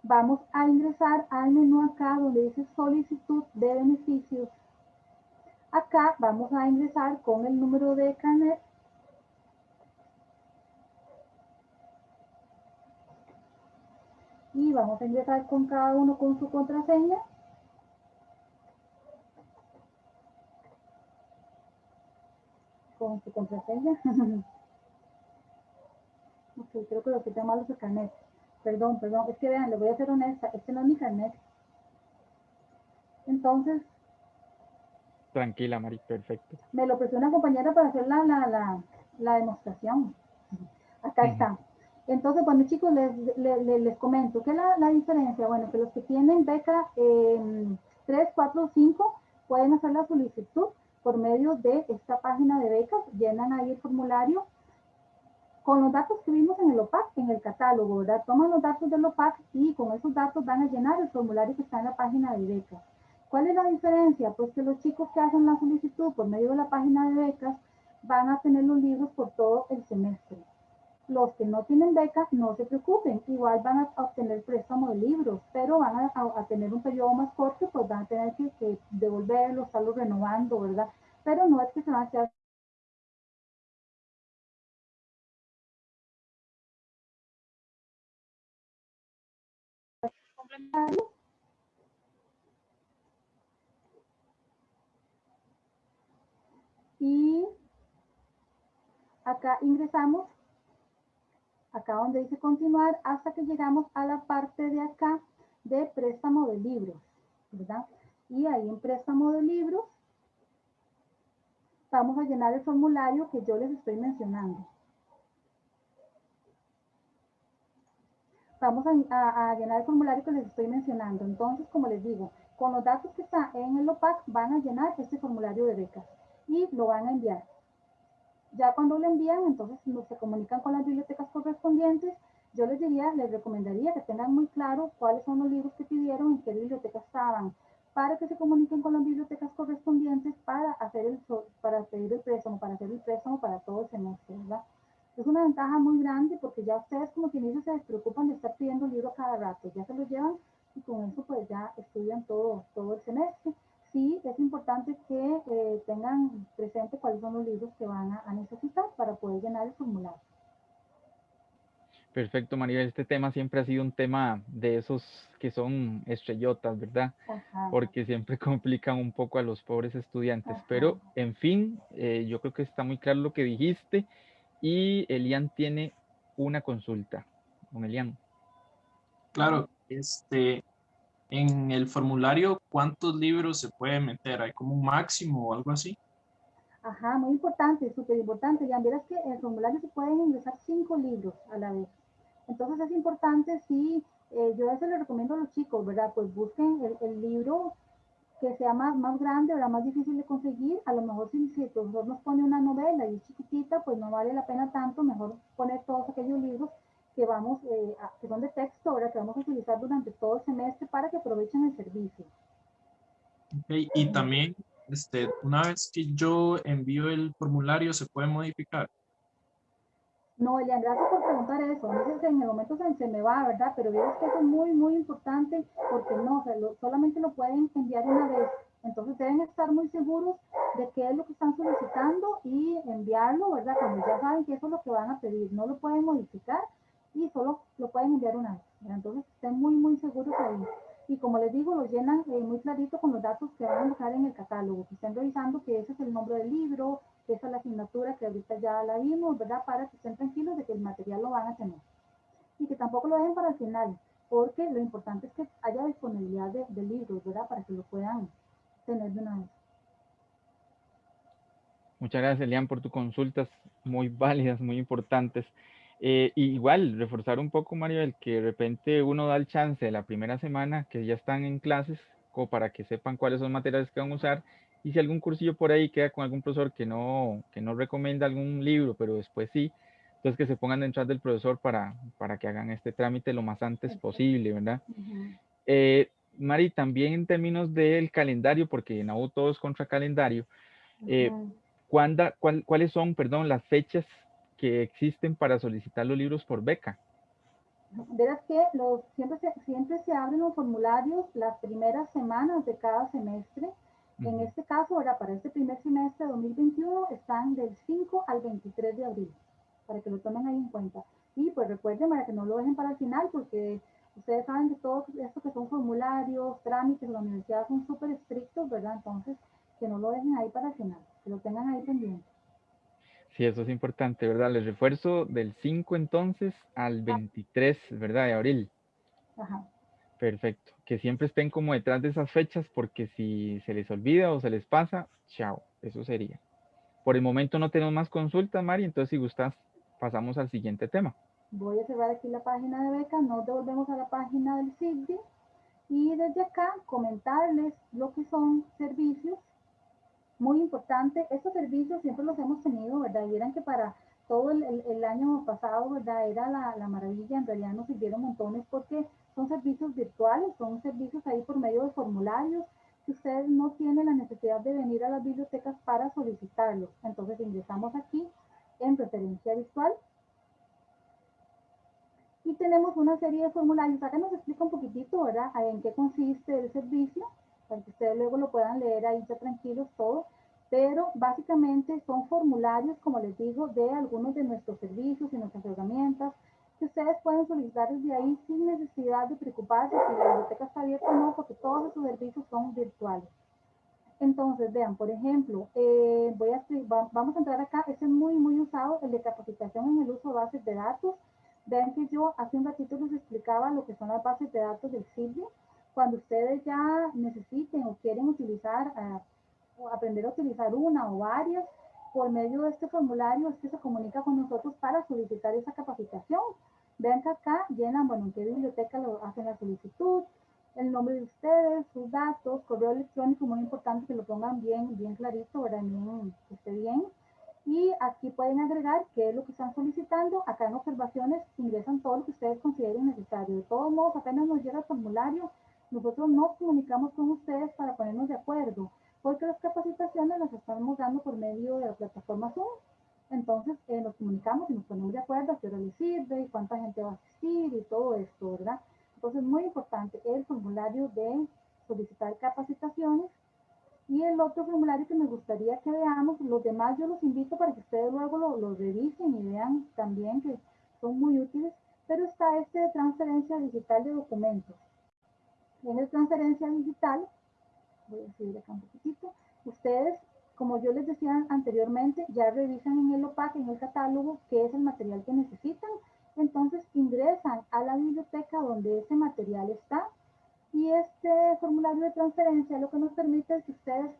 Vamos a ingresar al menú acá donde dice solicitud de beneficios. Acá vamos a ingresar con el número de carnet. Y vamos a ingresar con cada uno con su contraseña. Con su contraseña. Ok, creo que lo que es el carnet. Perdón, perdón. Es que vean, le voy a ser honesta. Este no es mi carnet. Entonces. Tranquila, Mari, perfecto. Me lo prestó una compañera para hacer la, la, la, la demostración. Acá está. Entonces, bueno, chicos, les, comento. ¿Qué es la, la, diferencia? Bueno, que los que tienen beca eh, 3, 4, 5 pueden hacer la solicitud por medio de esta página de becas. Llenan ahí el formulario con los datos que vimos en el OPAC, en el catálogo, ¿verdad? Toman los datos del OPAC y con esos datos van a llenar el formulario que está en la página de becas. ¿Cuál es la diferencia? Pues que los chicos que hacen la solicitud por medio de la página de becas van a tener los libros por todo el semestre. Los que no tienen beca, no se preocupen, igual van a obtener préstamo de libros, pero van a, a, tener un periodo más corto, pues van a tener que, que devolverlos, estarlos renovando, ¿verdad? Pero no es que se van a quedar Y acá ingresamos, acá donde dice continuar, hasta que llegamos a la parte de acá de préstamo de libros, ¿verdad? Y ahí en préstamo de libros vamos a llenar el formulario que yo les estoy mencionando. vamos a, llenar el formulario que les estoy mencionando. Entonces, como les digo, con los datos que están en el OPAC van a llenar este formulario de becas y lo van a enviar. Ya cuando lo envían, entonces se comunican con las bibliotecas correspondientes. Yo les diría, les recomendaría que tengan muy claro cuáles son los libros que pidieron, en qué biblioteca estaban, para que se comuniquen con las bibliotecas correspondientes para hacer el, para pedir el préstamo, para hacer el préstamo para todo el semestre, ¿verdad? Es una ventaja muy grande porque ya ustedes como quien dice se despreocupan de estar pidiendo libros cada rato, ya se los llevan y con eso pues ya estudian todo, todo el semestre. Sí, es importante que eh, tengan presente cuáles son los libros que van a, a, necesitar para poder llenar el formulario. Perfecto, María. Este tema siempre ha sido un tema de esos que son estrellotas, ¿verdad? Ajá. Porque siempre complican un poco a los pobres estudiantes. Ajá. Pero, en fin, eh, yo creo que está muy claro lo que dijiste y Elian tiene una consulta. Con Elian. Claro, este, en el formulario, ¿cuántos libros se puede meter? ¿Hay como un máximo o algo así? Ajá, muy importante, súper importante. Ya verás que en el formulario se pueden ingresar cinco libros a la vez. Entonces es importante, sí, eh, yo eso le recomiendo a los chicos, ¿verdad? Pues busquen el, el libro que sea más, más grande la más difícil de conseguir, a lo mejor si, si el profesor nos pone una novela y es chiquitita, pues no vale la pena tanto, mejor poner todos aquellos libros que vamos, eh, a, que son de texto, ahora que vamos a utilizar durante todo el semestre para que aprovechen el servicio. Okay. Y también, este, una vez que yo envío el formulario, ¿se puede modificar? No, Elian, gracias por preguntar eso. A veces en el momento se, se me va, ¿verdad? Pero veo que eso es muy, muy importante porque no, o sea, lo, solamente lo pueden enviar una vez. Entonces deben estar muy seguros de qué es lo que están solicitando y enviarlo, ¿verdad? Cuando ya saben que eso es lo que van a pedir. No lo pueden modificar y solo lo pueden enviar una vez. Entonces estén muy, muy seguros ahí. Y como les digo, lo llenan eh, muy clarito con los datos que van a dejar en el catálogo. Que estén revisando que ese es el nombre del libro, esa es la asignatura que ahorita ya la vimos, ¿verdad? Para que estén tranquilos de que el material lo van a tener. Y que tampoco lo dejen para el final, porque lo importante es que haya disponibilidad de, de libros, ¿verdad? Para que lo puedan tener de una vez. Muchas gracias, Elian, por tus consultas muy válidas, muy importantes. Eh, igual, reforzar un poco, Mario, el que de repente uno da el chance de la primera semana que ya están en clases, como para que sepan cuáles son materiales que van a usar, y si algún cursillo por ahí queda con algún profesor que no, que no recomienda algún libro, pero después sí, entonces que se pongan detrás del profesor para, para que hagan este trámite lo más antes posible, ¿verdad? Eh, Mari, también en términos del calendario, porque en AU todo es contra calendario, eh, ¿cuáles son, perdón, las fechas que existen para solicitar los libros por beca? Verás que los, siempre, se, siempre se abren los formularios las primeras semanas de cada semestre. En este caso, ahora para este primer semestre de 2021 están del 5 al 23 de abril, para que lo tomen ahí en cuenta. Y pues recuerden para que no lo dejen para el final, porque ustedes saben que todo esto que son formularios, trámites la universidad son súper estrictos, ¿verdad? Entonces, que no lo dejen ahí para el final, que lo tengan ahí pendiente. Sí, eso es importante, ¿verdad? Les refuerzo del 5 entonces al 23, ¿verdad? De abril. Ajá. Perfecto. Que siempre estén como detrás de esas fechas porque si se les olvida o se les pasa, chao, eso sería. Por el momento no tenemos más consultas, Mari, entonces si gustas pasamos al siguiente tema. Voy a cerrar aquí la página de beca, nos devolvemos a la página del CIGDI y desde acá comentarles lo que son servicios muy importante. Estos servicios siempre los hemos tenido, ¿verdad? Y eran que para todo el, el, año pasado, ¿verdad? Era la, la, maravilla, en realidad nos sirvieron montones porque son servicios virtuales, son servicios ahí por medio de formularios que ustedes no tienen la necesidad de venir a las bibliotecas para solicitarlos. Entonces ingresamos aquí en referencia virtual y tenemos una serie de formularios. Acá nos explica un poquitito, ¿verdad? En qué consiste el servicio para que ustedes luego lo puedan leer ahí ya tranquilos todo, pero básicamente son formularios, como les digo, de algunos de nuestros servicios y nuestras herramientas que ustedes pueden solicitar desde ahí sin necesidad de preocuparse si la biblioteca está abierta o no, porque todos esos servicios son virtuales. Entonces, vean, por ejemplo, eh, voy a, vamos a entrar acá, este es muy, muy usado, el de capacitación en el uso de bases de datos. Vean que yo hace un ratito les explicaba lo que son las bases de datos del CIBI cuando ustedes ya necesiten o quieren utilizar, uh, o aprender a utilizar una o varias, por medio de este formulario es que se comunica con nosotros para solicitar esa capacitación. Vean que acá llenan, bueno, en qué biblioteca lo hacen la solicitud, el nombre de ustedes, sus datos, correo electrónico, muy importante que lo pongan bien, bien clarito, ¿verdad? Bien, que esté bien. Y aquí pueden agregar qué es lo que están solicitando. Acá en observaciones ingresan todo lo que ustedes consideren necesario. De todos modos, apenas nos llega el formulario, nosotros nos comunicamos con ustedes para ponernos de acuerdo, porque las capacitaciones las estamos dando por medio de la plataforma Zoom. Entonces eh, nos comunicamos y nos ponemos de acuerdo a qué hora les sirve y cuánta gente va a asistir y todo esto, ¿verdad? Entonces, muy importante el formulario de solicitar capacitaciones y el otro formulario que me gustaría que veamos, los demás yo los invito para que ustedes luego lo, lo revisen y vean también que son muy útiles, pero está este de transferencia digital de documentos tienes transferencia digital, voy a subir acá un poquitito, ustedes, como yo les decía anteriormente, ya revisan en el OPAC, en el catálogo, qué es el material que necesitan, entonces ingresan a la biblioteca donde ese material está y este formulario de transferencia lo que nos permite es que ustedes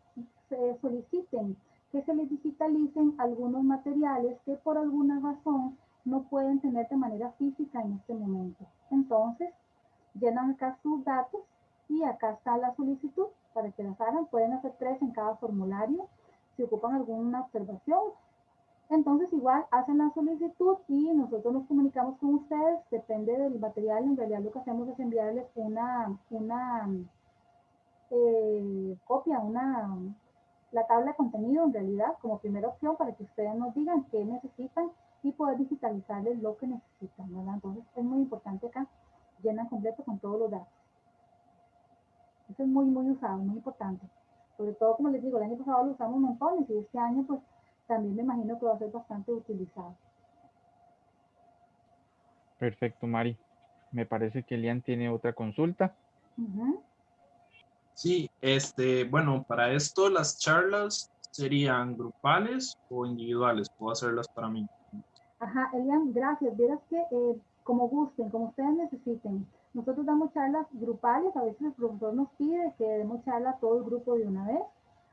se soliciten que se les digitalicen algunos materiales que por alguna razón no pueden tener de manera física en este momento. Entonces, llenan acá sus datos y acá está la solicitud para que las hagan. Pueden hacer tres en cada formulario si ocupan alguna observación. Entonces igual hacen la solicitud y nosotros nos comunicamos con ustedes. Depende del material. En realidad lo que hacemos es enviarles una, una eh, copia, una, la tabla de contenido en realidad como primera opción para que ustedes nos digan qué necesitan y poder digitalizarles lo que necesitan. Entonces es muy importante acá. Llenan completo con todos los datos. Eso es muy, muy usado, muy importante. Sobre todo, como les digo, el año pasado lo usamos montones y este año, pues, también me imagino que va a ser bastante utilizado. Perfecto, Mari. Me parece que Elian tiene otra consulta. Sí, este, bueno, para esto las charlas serían grupales o individuales? Puedo hacerlas para mí. Ajá, Elian, gracias. Vieras que eh, como gusten, como ustedes necesiten. Nosotros damos charlas grupales, a veces el profesor nos pide que demos charla a todo el grupo de una vez.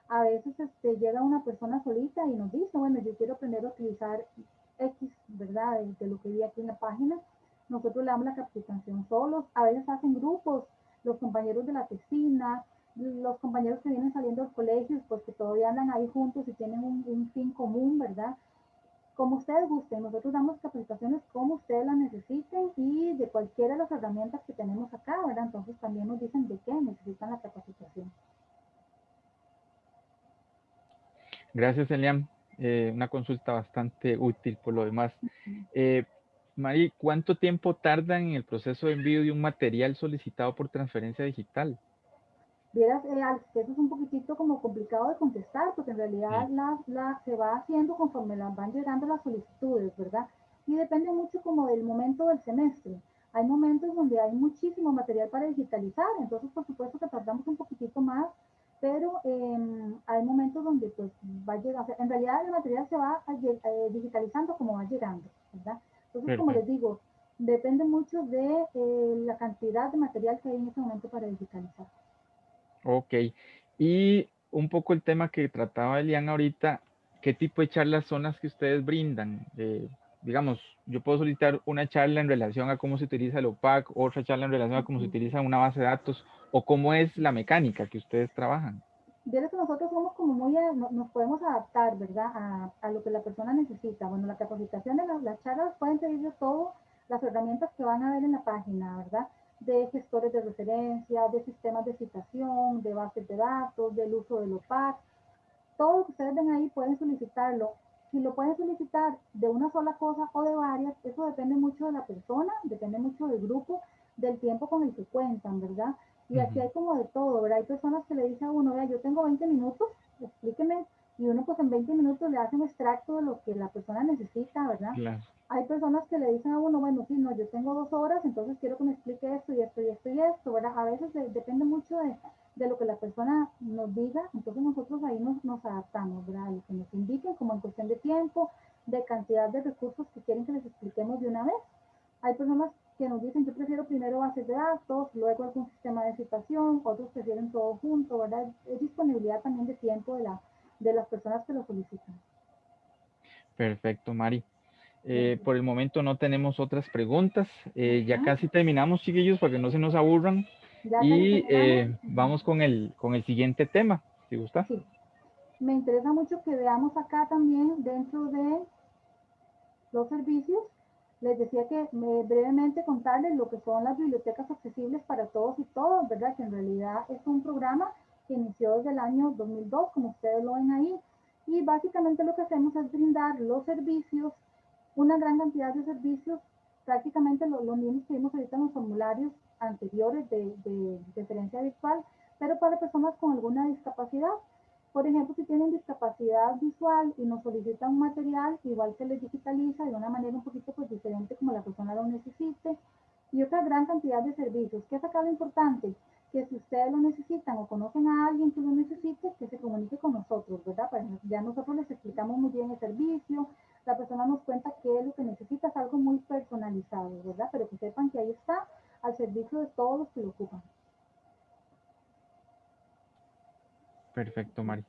A veces este, llega una persona solita y nos dice, bueno, yo quiero aprender a utilizar X, ¿verdad? De, lo que vi aquí en la página. Nosotros le damos la capacitación solos. A veces hacen grupos, los compañeros de la tesina, los compañeros que vienen saliendo del colegio, pues que todavía andan ahí juntos y tienen un fin común, ¿verdad? Como ustedes gusten. Nosotros damos capacitaciones como ustedes las necesiten y de cualquiera de las herramientas que tenemos acá, ¿verdad? Entonces también nos dicen de qué necesitan la capacitación. Gracias, Elian. Eh, una consulta bastante útil por lo demás. Eh, Mari, ¿cuánto tiempo tarda en el proceso de envío de un material solicitado por transferencia digital? Vieras, eh, eso es un poquitito como complicado de contestar, porque en realidad la, la, se va haciendo conforme las van llegando las solicitudes, ¿verdad? Y depende mucho como del momento del semestre. Hay momentos donde hay muchísimo material para digitalizar, entonces por supuesto que tardamos un poquitito más, pero em, hay momentos donde pues va a llegar, en realidad el material se va eh, digitalizando como va llegando, ¿verdad? Entonces, como les digo, depende mucho de eh, la cantidad de material que hay en ese momento para digitalizar. Ok. Y un poco el tema que trataba Elian ahorita, ¿qué tipo de charlas son las que ustedes brindan? Eh, digamos, yo puedo solicitar una charla en relación a cómo se utiliza el OPAC, otra charla en relación a cómo se utiliza una base de datos, o cómo es la mecánica que ustedes trabajan. Vieron que nosotros somos como muy, nos podemos adaptar, ¿verdad? A, a, lo que la persona necesita. Bueno, la capacitación de las, las charlas pueden pedir de todo las herramientas que van a ver en la página, ¿verdad? De gestores de referencia, de sistemas de citación, de bases de datos, del uso del OPAC. Todo lo que ustedes ven ahí pueden solicitarlo. Si lo pueden solicitar de una sola cosa o de varias, eso depende mucho de la persona, depende mucho del grupo, del tiempo con el que cuentan, ¿verdad? Y aquí hay como de todo, ¿verdad? Hay personas que le dicen a uno, vea, yo tengo 20 minutos, explíqueme, y uno pues en 20 minutos le hace un extracto de lo que la persona necesita, ¿verdad? Claro hay personas que le dicen a uno, bueno, sí, no, yo tengo dos horas, entonces quiero que me explique esto y esto y esto y esto, ¿verdad? A veces depende mucho de, de, lo que la persona nos diga, entonces nosotros ahí nos, nos adaptamos, ¿verdad? Lo que nos indiquen, como en cuestión de tiempo, de cantidad de recursos que quieren que les expliquemos de una vez. Hay personas que nos dicen, yo prefiero primero bases de datos, luego algún sistema de citación, otros prefieren todo junto, ¿verdad? Es disponibilidad también de tiempo de, la, de las personas que lo solicitan. Perfecto, Mari. Eh, por el momento no tenemos otras preguntas. Eh, ya casi terminamos, chiquillos, para que no se nos aburran. y eh, vamos con el, con el siguiente tema, si gusta. Sí. Me interesa mucho que veamos acá también dentro de los servicios. Les decía que brevemente contarles lo que son las bibliotecas accesibles para todos y todos, ¿verdad? Que en realidad es un programa que inició desde el año 2002, como ustedes lo ven ahí. Y básicamente lo que hacemos es brindar los servicios una gran cantidad de servicios, prácticamente los, mismos que vimos ahorita en los formularios anteriores de, de referencia virtual, pero para personas con alguna discapacidad. Por ejemplo, si tienen discapacidad visual y nos solicitan un material, igual se les digitaliza de una manera un poquito pues, diferente como la persona lo necesite. Y otra gran cantidad de servicios. ¿Qué es acá lo importante? Que si ustedes lo necesitan o conocen a alguien que lo necesite, que se comunique con nosotros, ¿verdad? Para ya nosotros les explicamos muy bien el servicio, la persona nos cuenta qué es lo que necesita, es algo muy personalizado, ¿verdad? Pero que sepan que ahí está al servicio de todos los que lo ocupan. Perfecto, Mari.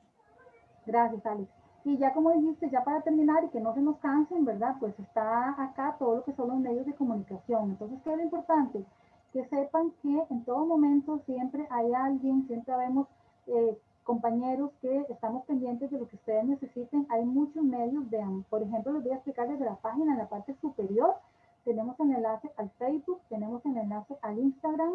Gracias, Alex. Y ya como dijiste, ya para terminar y que no se nos cansen, ¿verdad? Pues está acá todo lo que son los medios de comunicación. Entonces, ¿qué es lo importante? Que sepan que en todo momento siempre hay alguien, siempre vemos eh, compañeros que estamos pendientes de lo que ustedes necesiten. Hay muchos medios, vean, por ejemplo, les voy a explicar desde la página en la parte superior. Tenemos el enlace al Facebook, tenemos el enlace al Instagram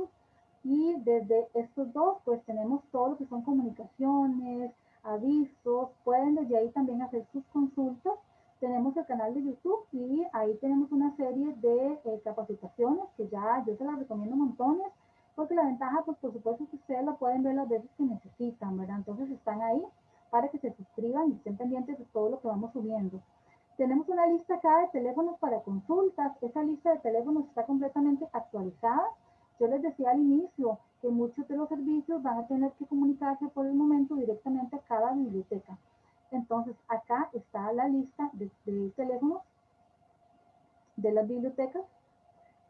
y desde estos dos, pues tenemos todo lo que son comunicaciones, avisos, pueden desde ahí también hacer sus consultas. Tenemos el canal de YouTube y ahí tenemos una serie de eh, capacitaciones que ya yo se las recomiendo montones porque la ventaja, pues por supuesto que ustedes lo pueden ver las veces que necesitan, ¿verdad? Entonces están ahí para que se suscriban y estén pendientes de todo lo que vamos subiendo. Tenemos una lista acá de teléfonos para consultas. Esa lista de teléfonos está completamente actualizada. Yo les decía al inicio que muchos de los servicios van a tener que comunicarse por el momento directamente a cada biblioteca. Entonces, acá está la lista de, teléfonos de las bibliotecas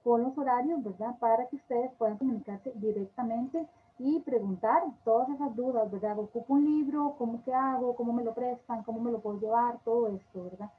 con los horarios, ¿verdad? Para que ustedes puedan comunicarse directamente y preguntar todas esas dudas, ¿verdad? Ocupo un libro, ¿cómo que hago? ¿Cómo me lo prestan? ¿Cómo me lo puedo llevar? Todo esto, ¿verdad?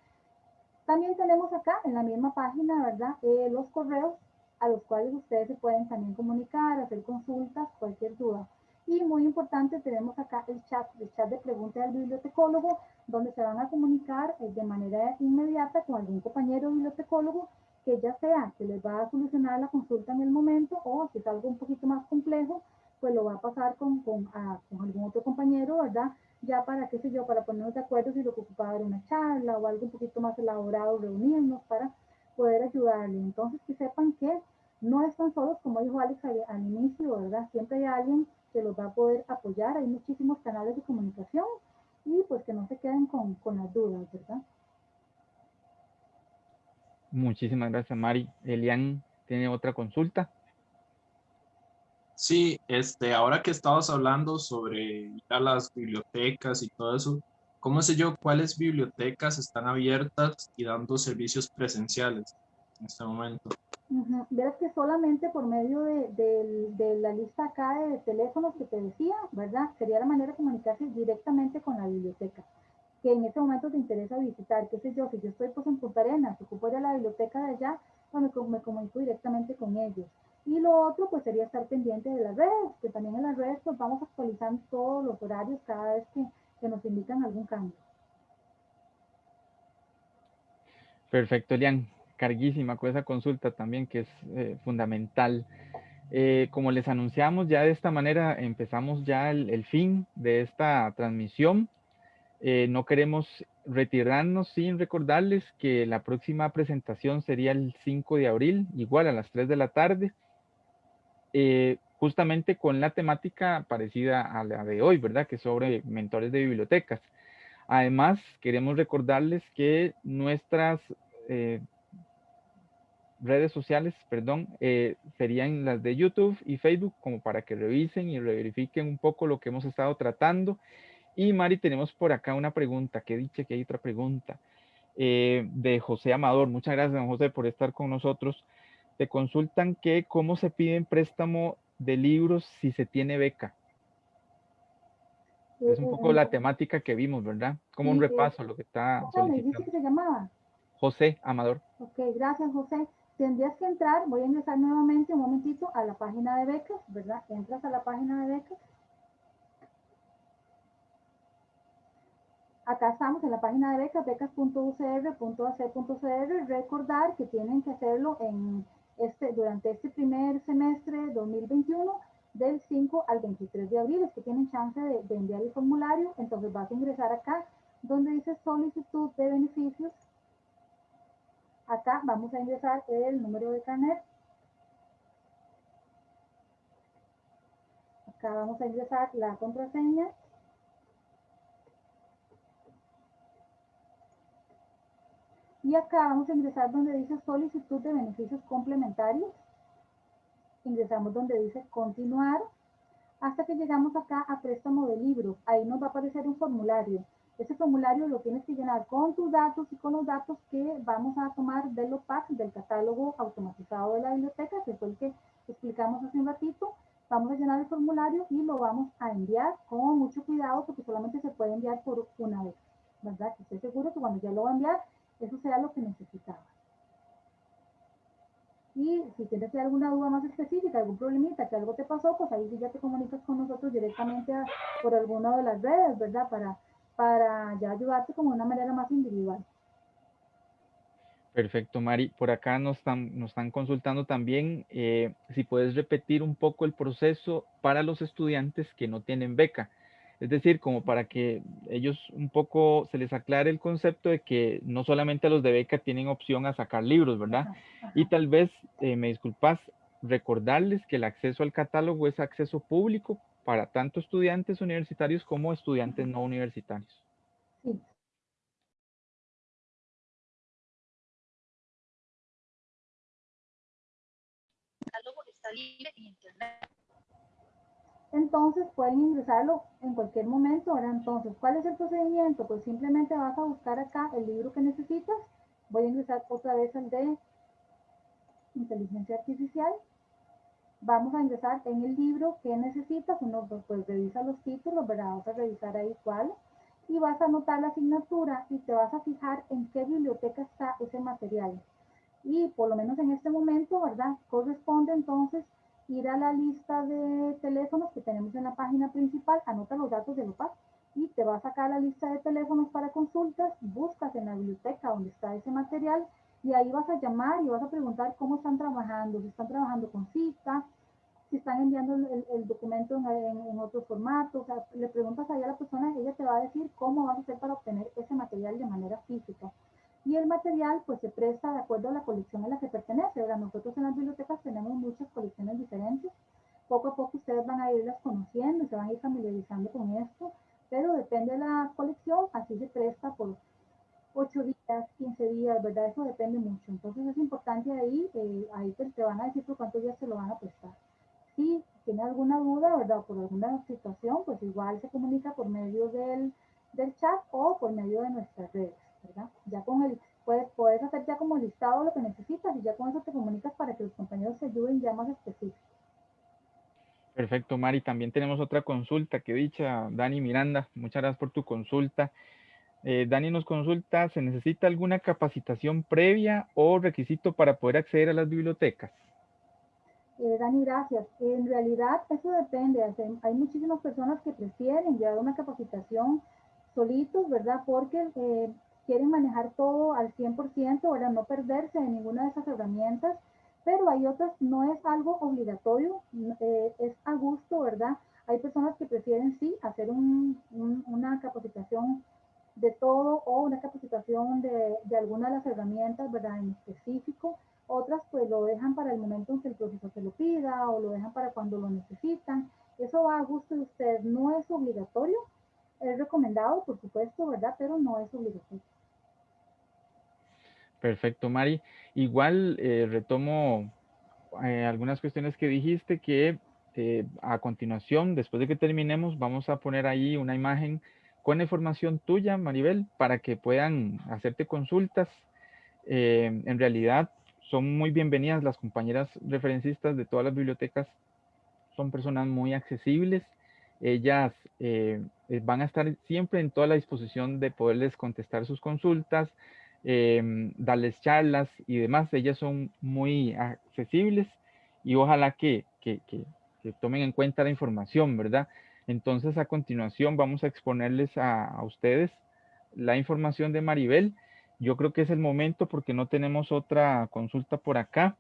También tenemos acá en la misma página, ¿verdad? Eh, los correos a los cuales ustedes se pueden también comunicar, hacer consultas, cualquier duda. Y muy importante, tenemos acá el chat, el chat de preguntas del bibliotecólogo, donde se van a comunicar eh, de manera inmediata con algún compañero bibliotecólogo que ya sea que les va a solucionar la consulta en el momento o si es algo un poquito más complejo, pues lo va a pasar con, con, con algún otro compañero, ¿verdad? Ya para, qué sé yo, para ponernos de acuerdo si lo que ocupaba era una charla o algo un poquito más elaborado, reunirnos para poder ayudarle. Entonces, que sepan que no están solos, como dijo Alex al, al inicio, ¿verdad? Siempre hay alguien que los va a poder apoyar. Hay muchísimos canales de comunicación y pues que no se queden con, con las dudas, ¿verdad? Muchísimas gracias, Mari. Elian tiene otra consulta. Sí, este, ahora que estabas hablando sobre las bibliotecas y todo eso, ¿cómo sé yo cuáles bibliotecas están abiertas y dando servicios presenciales en este momento? Verás que solamente por medio de, la lista acá de teléfonos que te decía, ¿verdad? Sería la manera de comunicarse directamente con la biblioteca, que en ese momento te interesa visitar, qué sé yo, si yo estoy pues en Punta Arenas, ocupo ir la biblioteca de allá, pues me, me comunico directamente con ellos. Y lo otro pues sería estar pendiente de las redes, que también en las redes pues vamos actualizando todos los horarios cada vez que, que nos indican algún cambio. Perfecto, Elian carguísima con esa consulta también, que es eh, fundamental. Eh, como les anunciamos, ya de esta manera empezamos ya el, fin de esta transmisión. Eh, no queremos retirarnos sin recordarles que la próxima presentación sería el 5 de abril, igual a las 3 de la tarde, justamente con la temática parecida a la de hoy, ¿verdad? Que es sobre mentores de bibliotecas. Además, queremos recordarles que nuestras redes sociales, perdón, eh, serían las de YouTube y Facebook, como para que revisen y verifiquen un poco lo que hemos estado tratando. Y Mari, tenemos por acá una pregunta, que dice que hay otra pregunta, eh, de José Amador. Muchas gracias, don José, por estar con nosotros. Te consultan que cómo se piden préstamo de libros si se tiene beca. Es un poco la temática que vimos, ¿verdad? Como un repaso lo que está solicitando. se llamaba? José Amador. Ok, gracias, José tendrías que entrar, voy a ingresar nuevamente un momentito a la página de becas, ¿verdad? Entras a la página de becas. Acá estamos en la página de becas, becas.ucr.ac.cr. Recordar que tienen que hacerlo en este, durante este primer semestre 2021 del 5 al 23 de abril. Es que tienen chance de, de enviar el formulario. Entonces vas a ingresar acá donde dice solicitud de beneficios Acá vamos a ingresar el número de carnet. Acá vamos a ingresar la contraseña. Y acá vamos a ingresar donde dice solicitud de beneficios complementarios. Ingresamos donde dice continuar hasta que llegamos acá a préstamo de libros. Ahí nos va a aparecer un formulario. Ese formulario lo tienes que llenar con tus datos y con los datos que vamos a tomar del OPAC, del catálogo automatizado de la biblioteca, que fue el que explicamos hace un ratito. Vamos a llenar el formulario y lo vamos a enviar con mucho cuidado porque solamente se puede enviar por una vez, ¿verdad? Que esté seguro que cuando ya lo va a enviar, eso sea lo que necesitaba. Y si tienes alguna duda más específica, algún problemita, que algo te pasó, pues ahí sí ya te comunicas con nosotros directamente por alguna de las redes, ¿verdad? Para para ya ayudarte como de una manera más individual. Perfecto, Mari. Por acá nos están, nos están consultando también eh, si puedes repetir un poco el proceso para los estudiantes que no tienen beca. Es decir, como para que ellos un poco se les aclare el concepto de que no solamente los de beca tienen opción a sacar libros, ¿verdad? Y tal vez, eh, me disculpas, recordarles que el acceso al catálogo es acceso público para tanto estudiantes universitarios como estudiantes no universitarios. Entonces pueden ingresarlo en cualquier momento. Ahora entonces, ¿cuál es el procedimiento? Pues simplemente vas a buscar acá el libro que necesitas. Voy a ingresar otra vez al de inteligencia artificial. Vamos a ingresar en el libro que necesitas. Uno pues revisa los títulos, ¿verdad? Vamos a revisar ahí cuál. Y vas a anotar la asignatura y te vas a fijar en qué biblioteca está ese material. Y por lo menos en este momento, ¿verdad? Corresponde entonces ir a la lista de teléfonos que tenemos en la página principal, anota los datos de OPAC y te va a sacar la lista de teléfonos para consultas, buscas en la biblioteca donde está ese material y ahí vas a llamar y vas a preguntar cómo están trabajando, si están trabajando con cita, si están enviando el, documento en, otro formato, o sea, le preguntas ahí a la persona, ella te va a decir cómo vas a hacer para obtener ese material de manera física y el material pues se presta de acuerdo a la colección a la que pertenece. Ahora, nosotros en las bibliotecas tenemos muchas colecciones diferentes. Poco a poco ustedes van a irlas conociendo se van a ir familiarizando con esto, pero depende de la colección, así se presta por 8 días, 15 días, ¿verdad? Eso depende mucho. Entonces es importante ahí, eh, ahí te, te, van a decir por cuántos días se lo van a prestar. Si tiene alguna duda, ¿verdad? por alguna situación, pues igual se comunica por medio del, del chat o por medio de nuestras redes. Ya con el, puedes, puedes hacer ya como listado lo que necesitas y ya con eso te comunicas para que los compañeros te ayuden ya más específicos. Perfecto, Mari. También tenemos otra consulta que dicha Dani Miranda. Muchas gracias por tu consulta. Eh, Dani nos consulta, ¿se necesita alguna capacitación previa o requisito para poder acceder a las bibliotecas? Eh, Dani, gracias. En realidad eso depende. Hay muchísimas personas que prefieren llevar una capacitación solitos, ¿verdad? Porque eh, quieren manejar todo al 100%, para No perderse en ninguna de esas herramientas, pero hay otras, no es algo obligatorio, eh, es a gusto, ¿verdad? Hay personas que prefieren sí hacer una capacitación de todo o una capacitación de, de, alguna de las herramientas, ¿verdad? En específico. Otras pues lo dejan para el momento en que el profesor se lo pida o lo dejan para cuando lo necesitan. Eso va a gusto de ustedes, no es obligatorio, es recomendado, por supuesto, ¿verdad? Pero no es obligatorio. Perfecto, Mari. Igual eh, retomo eh, algunas cuestiones que dijiste que eh, a continuación, después de que terminemos, vamos a poner ahí una imagen con información tuya, Maribel, para que puedan hacerte consultas. en realidad, son muy bienvenidas las compañeras referencistas de todas las bibliotecas. Son personas muy accesibles. Ellas van a estar siempre en toda la disposición de poderles contestar sus consultas, Em, darles charlas y demás. Ellas son muy accesibles y ojalá que, que, que, tomen en cuenta la información, ¿verdad? Entonces, a continuación vamos a exponerles a, a, ustedes la información de Maribel. Yo creo que es el momento porque no tenemos otra consulta por acá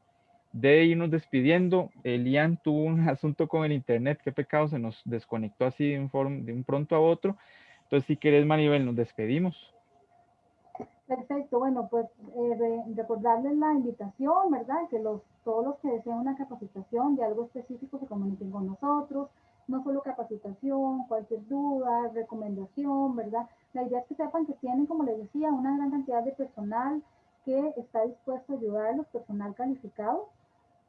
de irnos despidiendo. Elian tuvo un asunto con el internet, qué pecado, se nos desconectó así de un, de un pronto a otro. Entonces, si quieres, Maribel, nos despedimos. Perfecto, bueno, pues eh, recordarles la invitación, ¿verdad? Que los, todos los que deseen una capacitación de algo específico se comuniquen con nosotros, no solo capacitación, cualquier duda, recomendación, ¿verdad? La idea es que sepan que tienen, como les decía, una gran cantidad de personal que está dispuesto a ayudarlos, personal calificado,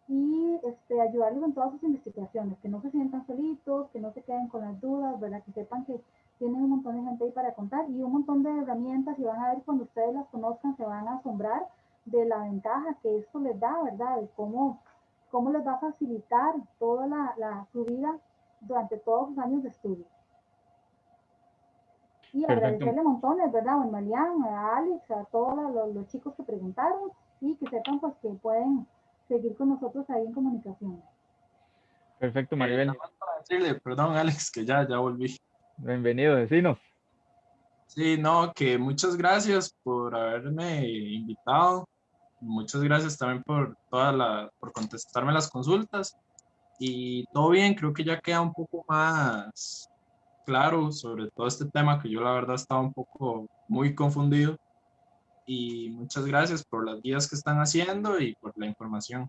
y este, ayudarlos en todas sus investigaciones, que no se sientan solitos, que no se queden con las dudas, ¿verdad? Que sepan que tienen un montón de gente ahí para contar y un montón de herramientas y van a ver cuando ustedes las conozcan se van a asombrar de la ventaja que esto les da, ¿verdad? De cómo, cómo les va a facilitar toda la, la su vida durante todos sus años de estudio. Y agradecerle montones, ¿verdad? A Malian, a Alex, a todos los, los, chicos que preguntaron y que sepan pues que pueden seguir con nosotros ahí en comunicación. Perfecto, Maribel. Eh, perdón, Alex, que ya, ya volví. Bienvenido, vecinos. Sí, no, que muchas gracias por haberme invitado. Muchas gracias también por toda la, por contestarme las consultas. Y todo bien, creo que ya queda un poco más claro sobre todo este tema que yo la verdad estaba un poco muy confundido. Y muchas gracias por las guías que están haciendo y por la información.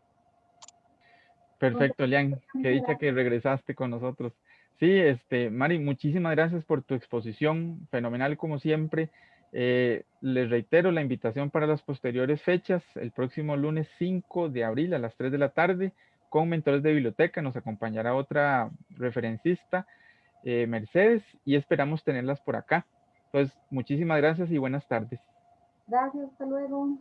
Perfecto, Lian. Que dicha que regresaste con nosotros. Sí, este, Mari, muchísimas gracias por tu exposición, fenomenal como siempre. Eh, les reitero la invitación para las posteriores fechas, el próximo lunes 5 de abril a las 3 de la tarde, con mentores de biblioteca, nos acompañará otra referencista, eh, Mercedes, y esperamos tenerlas por acá. Entonces, muchísimas gracias y buenas tardes. Gracias, hasta luego.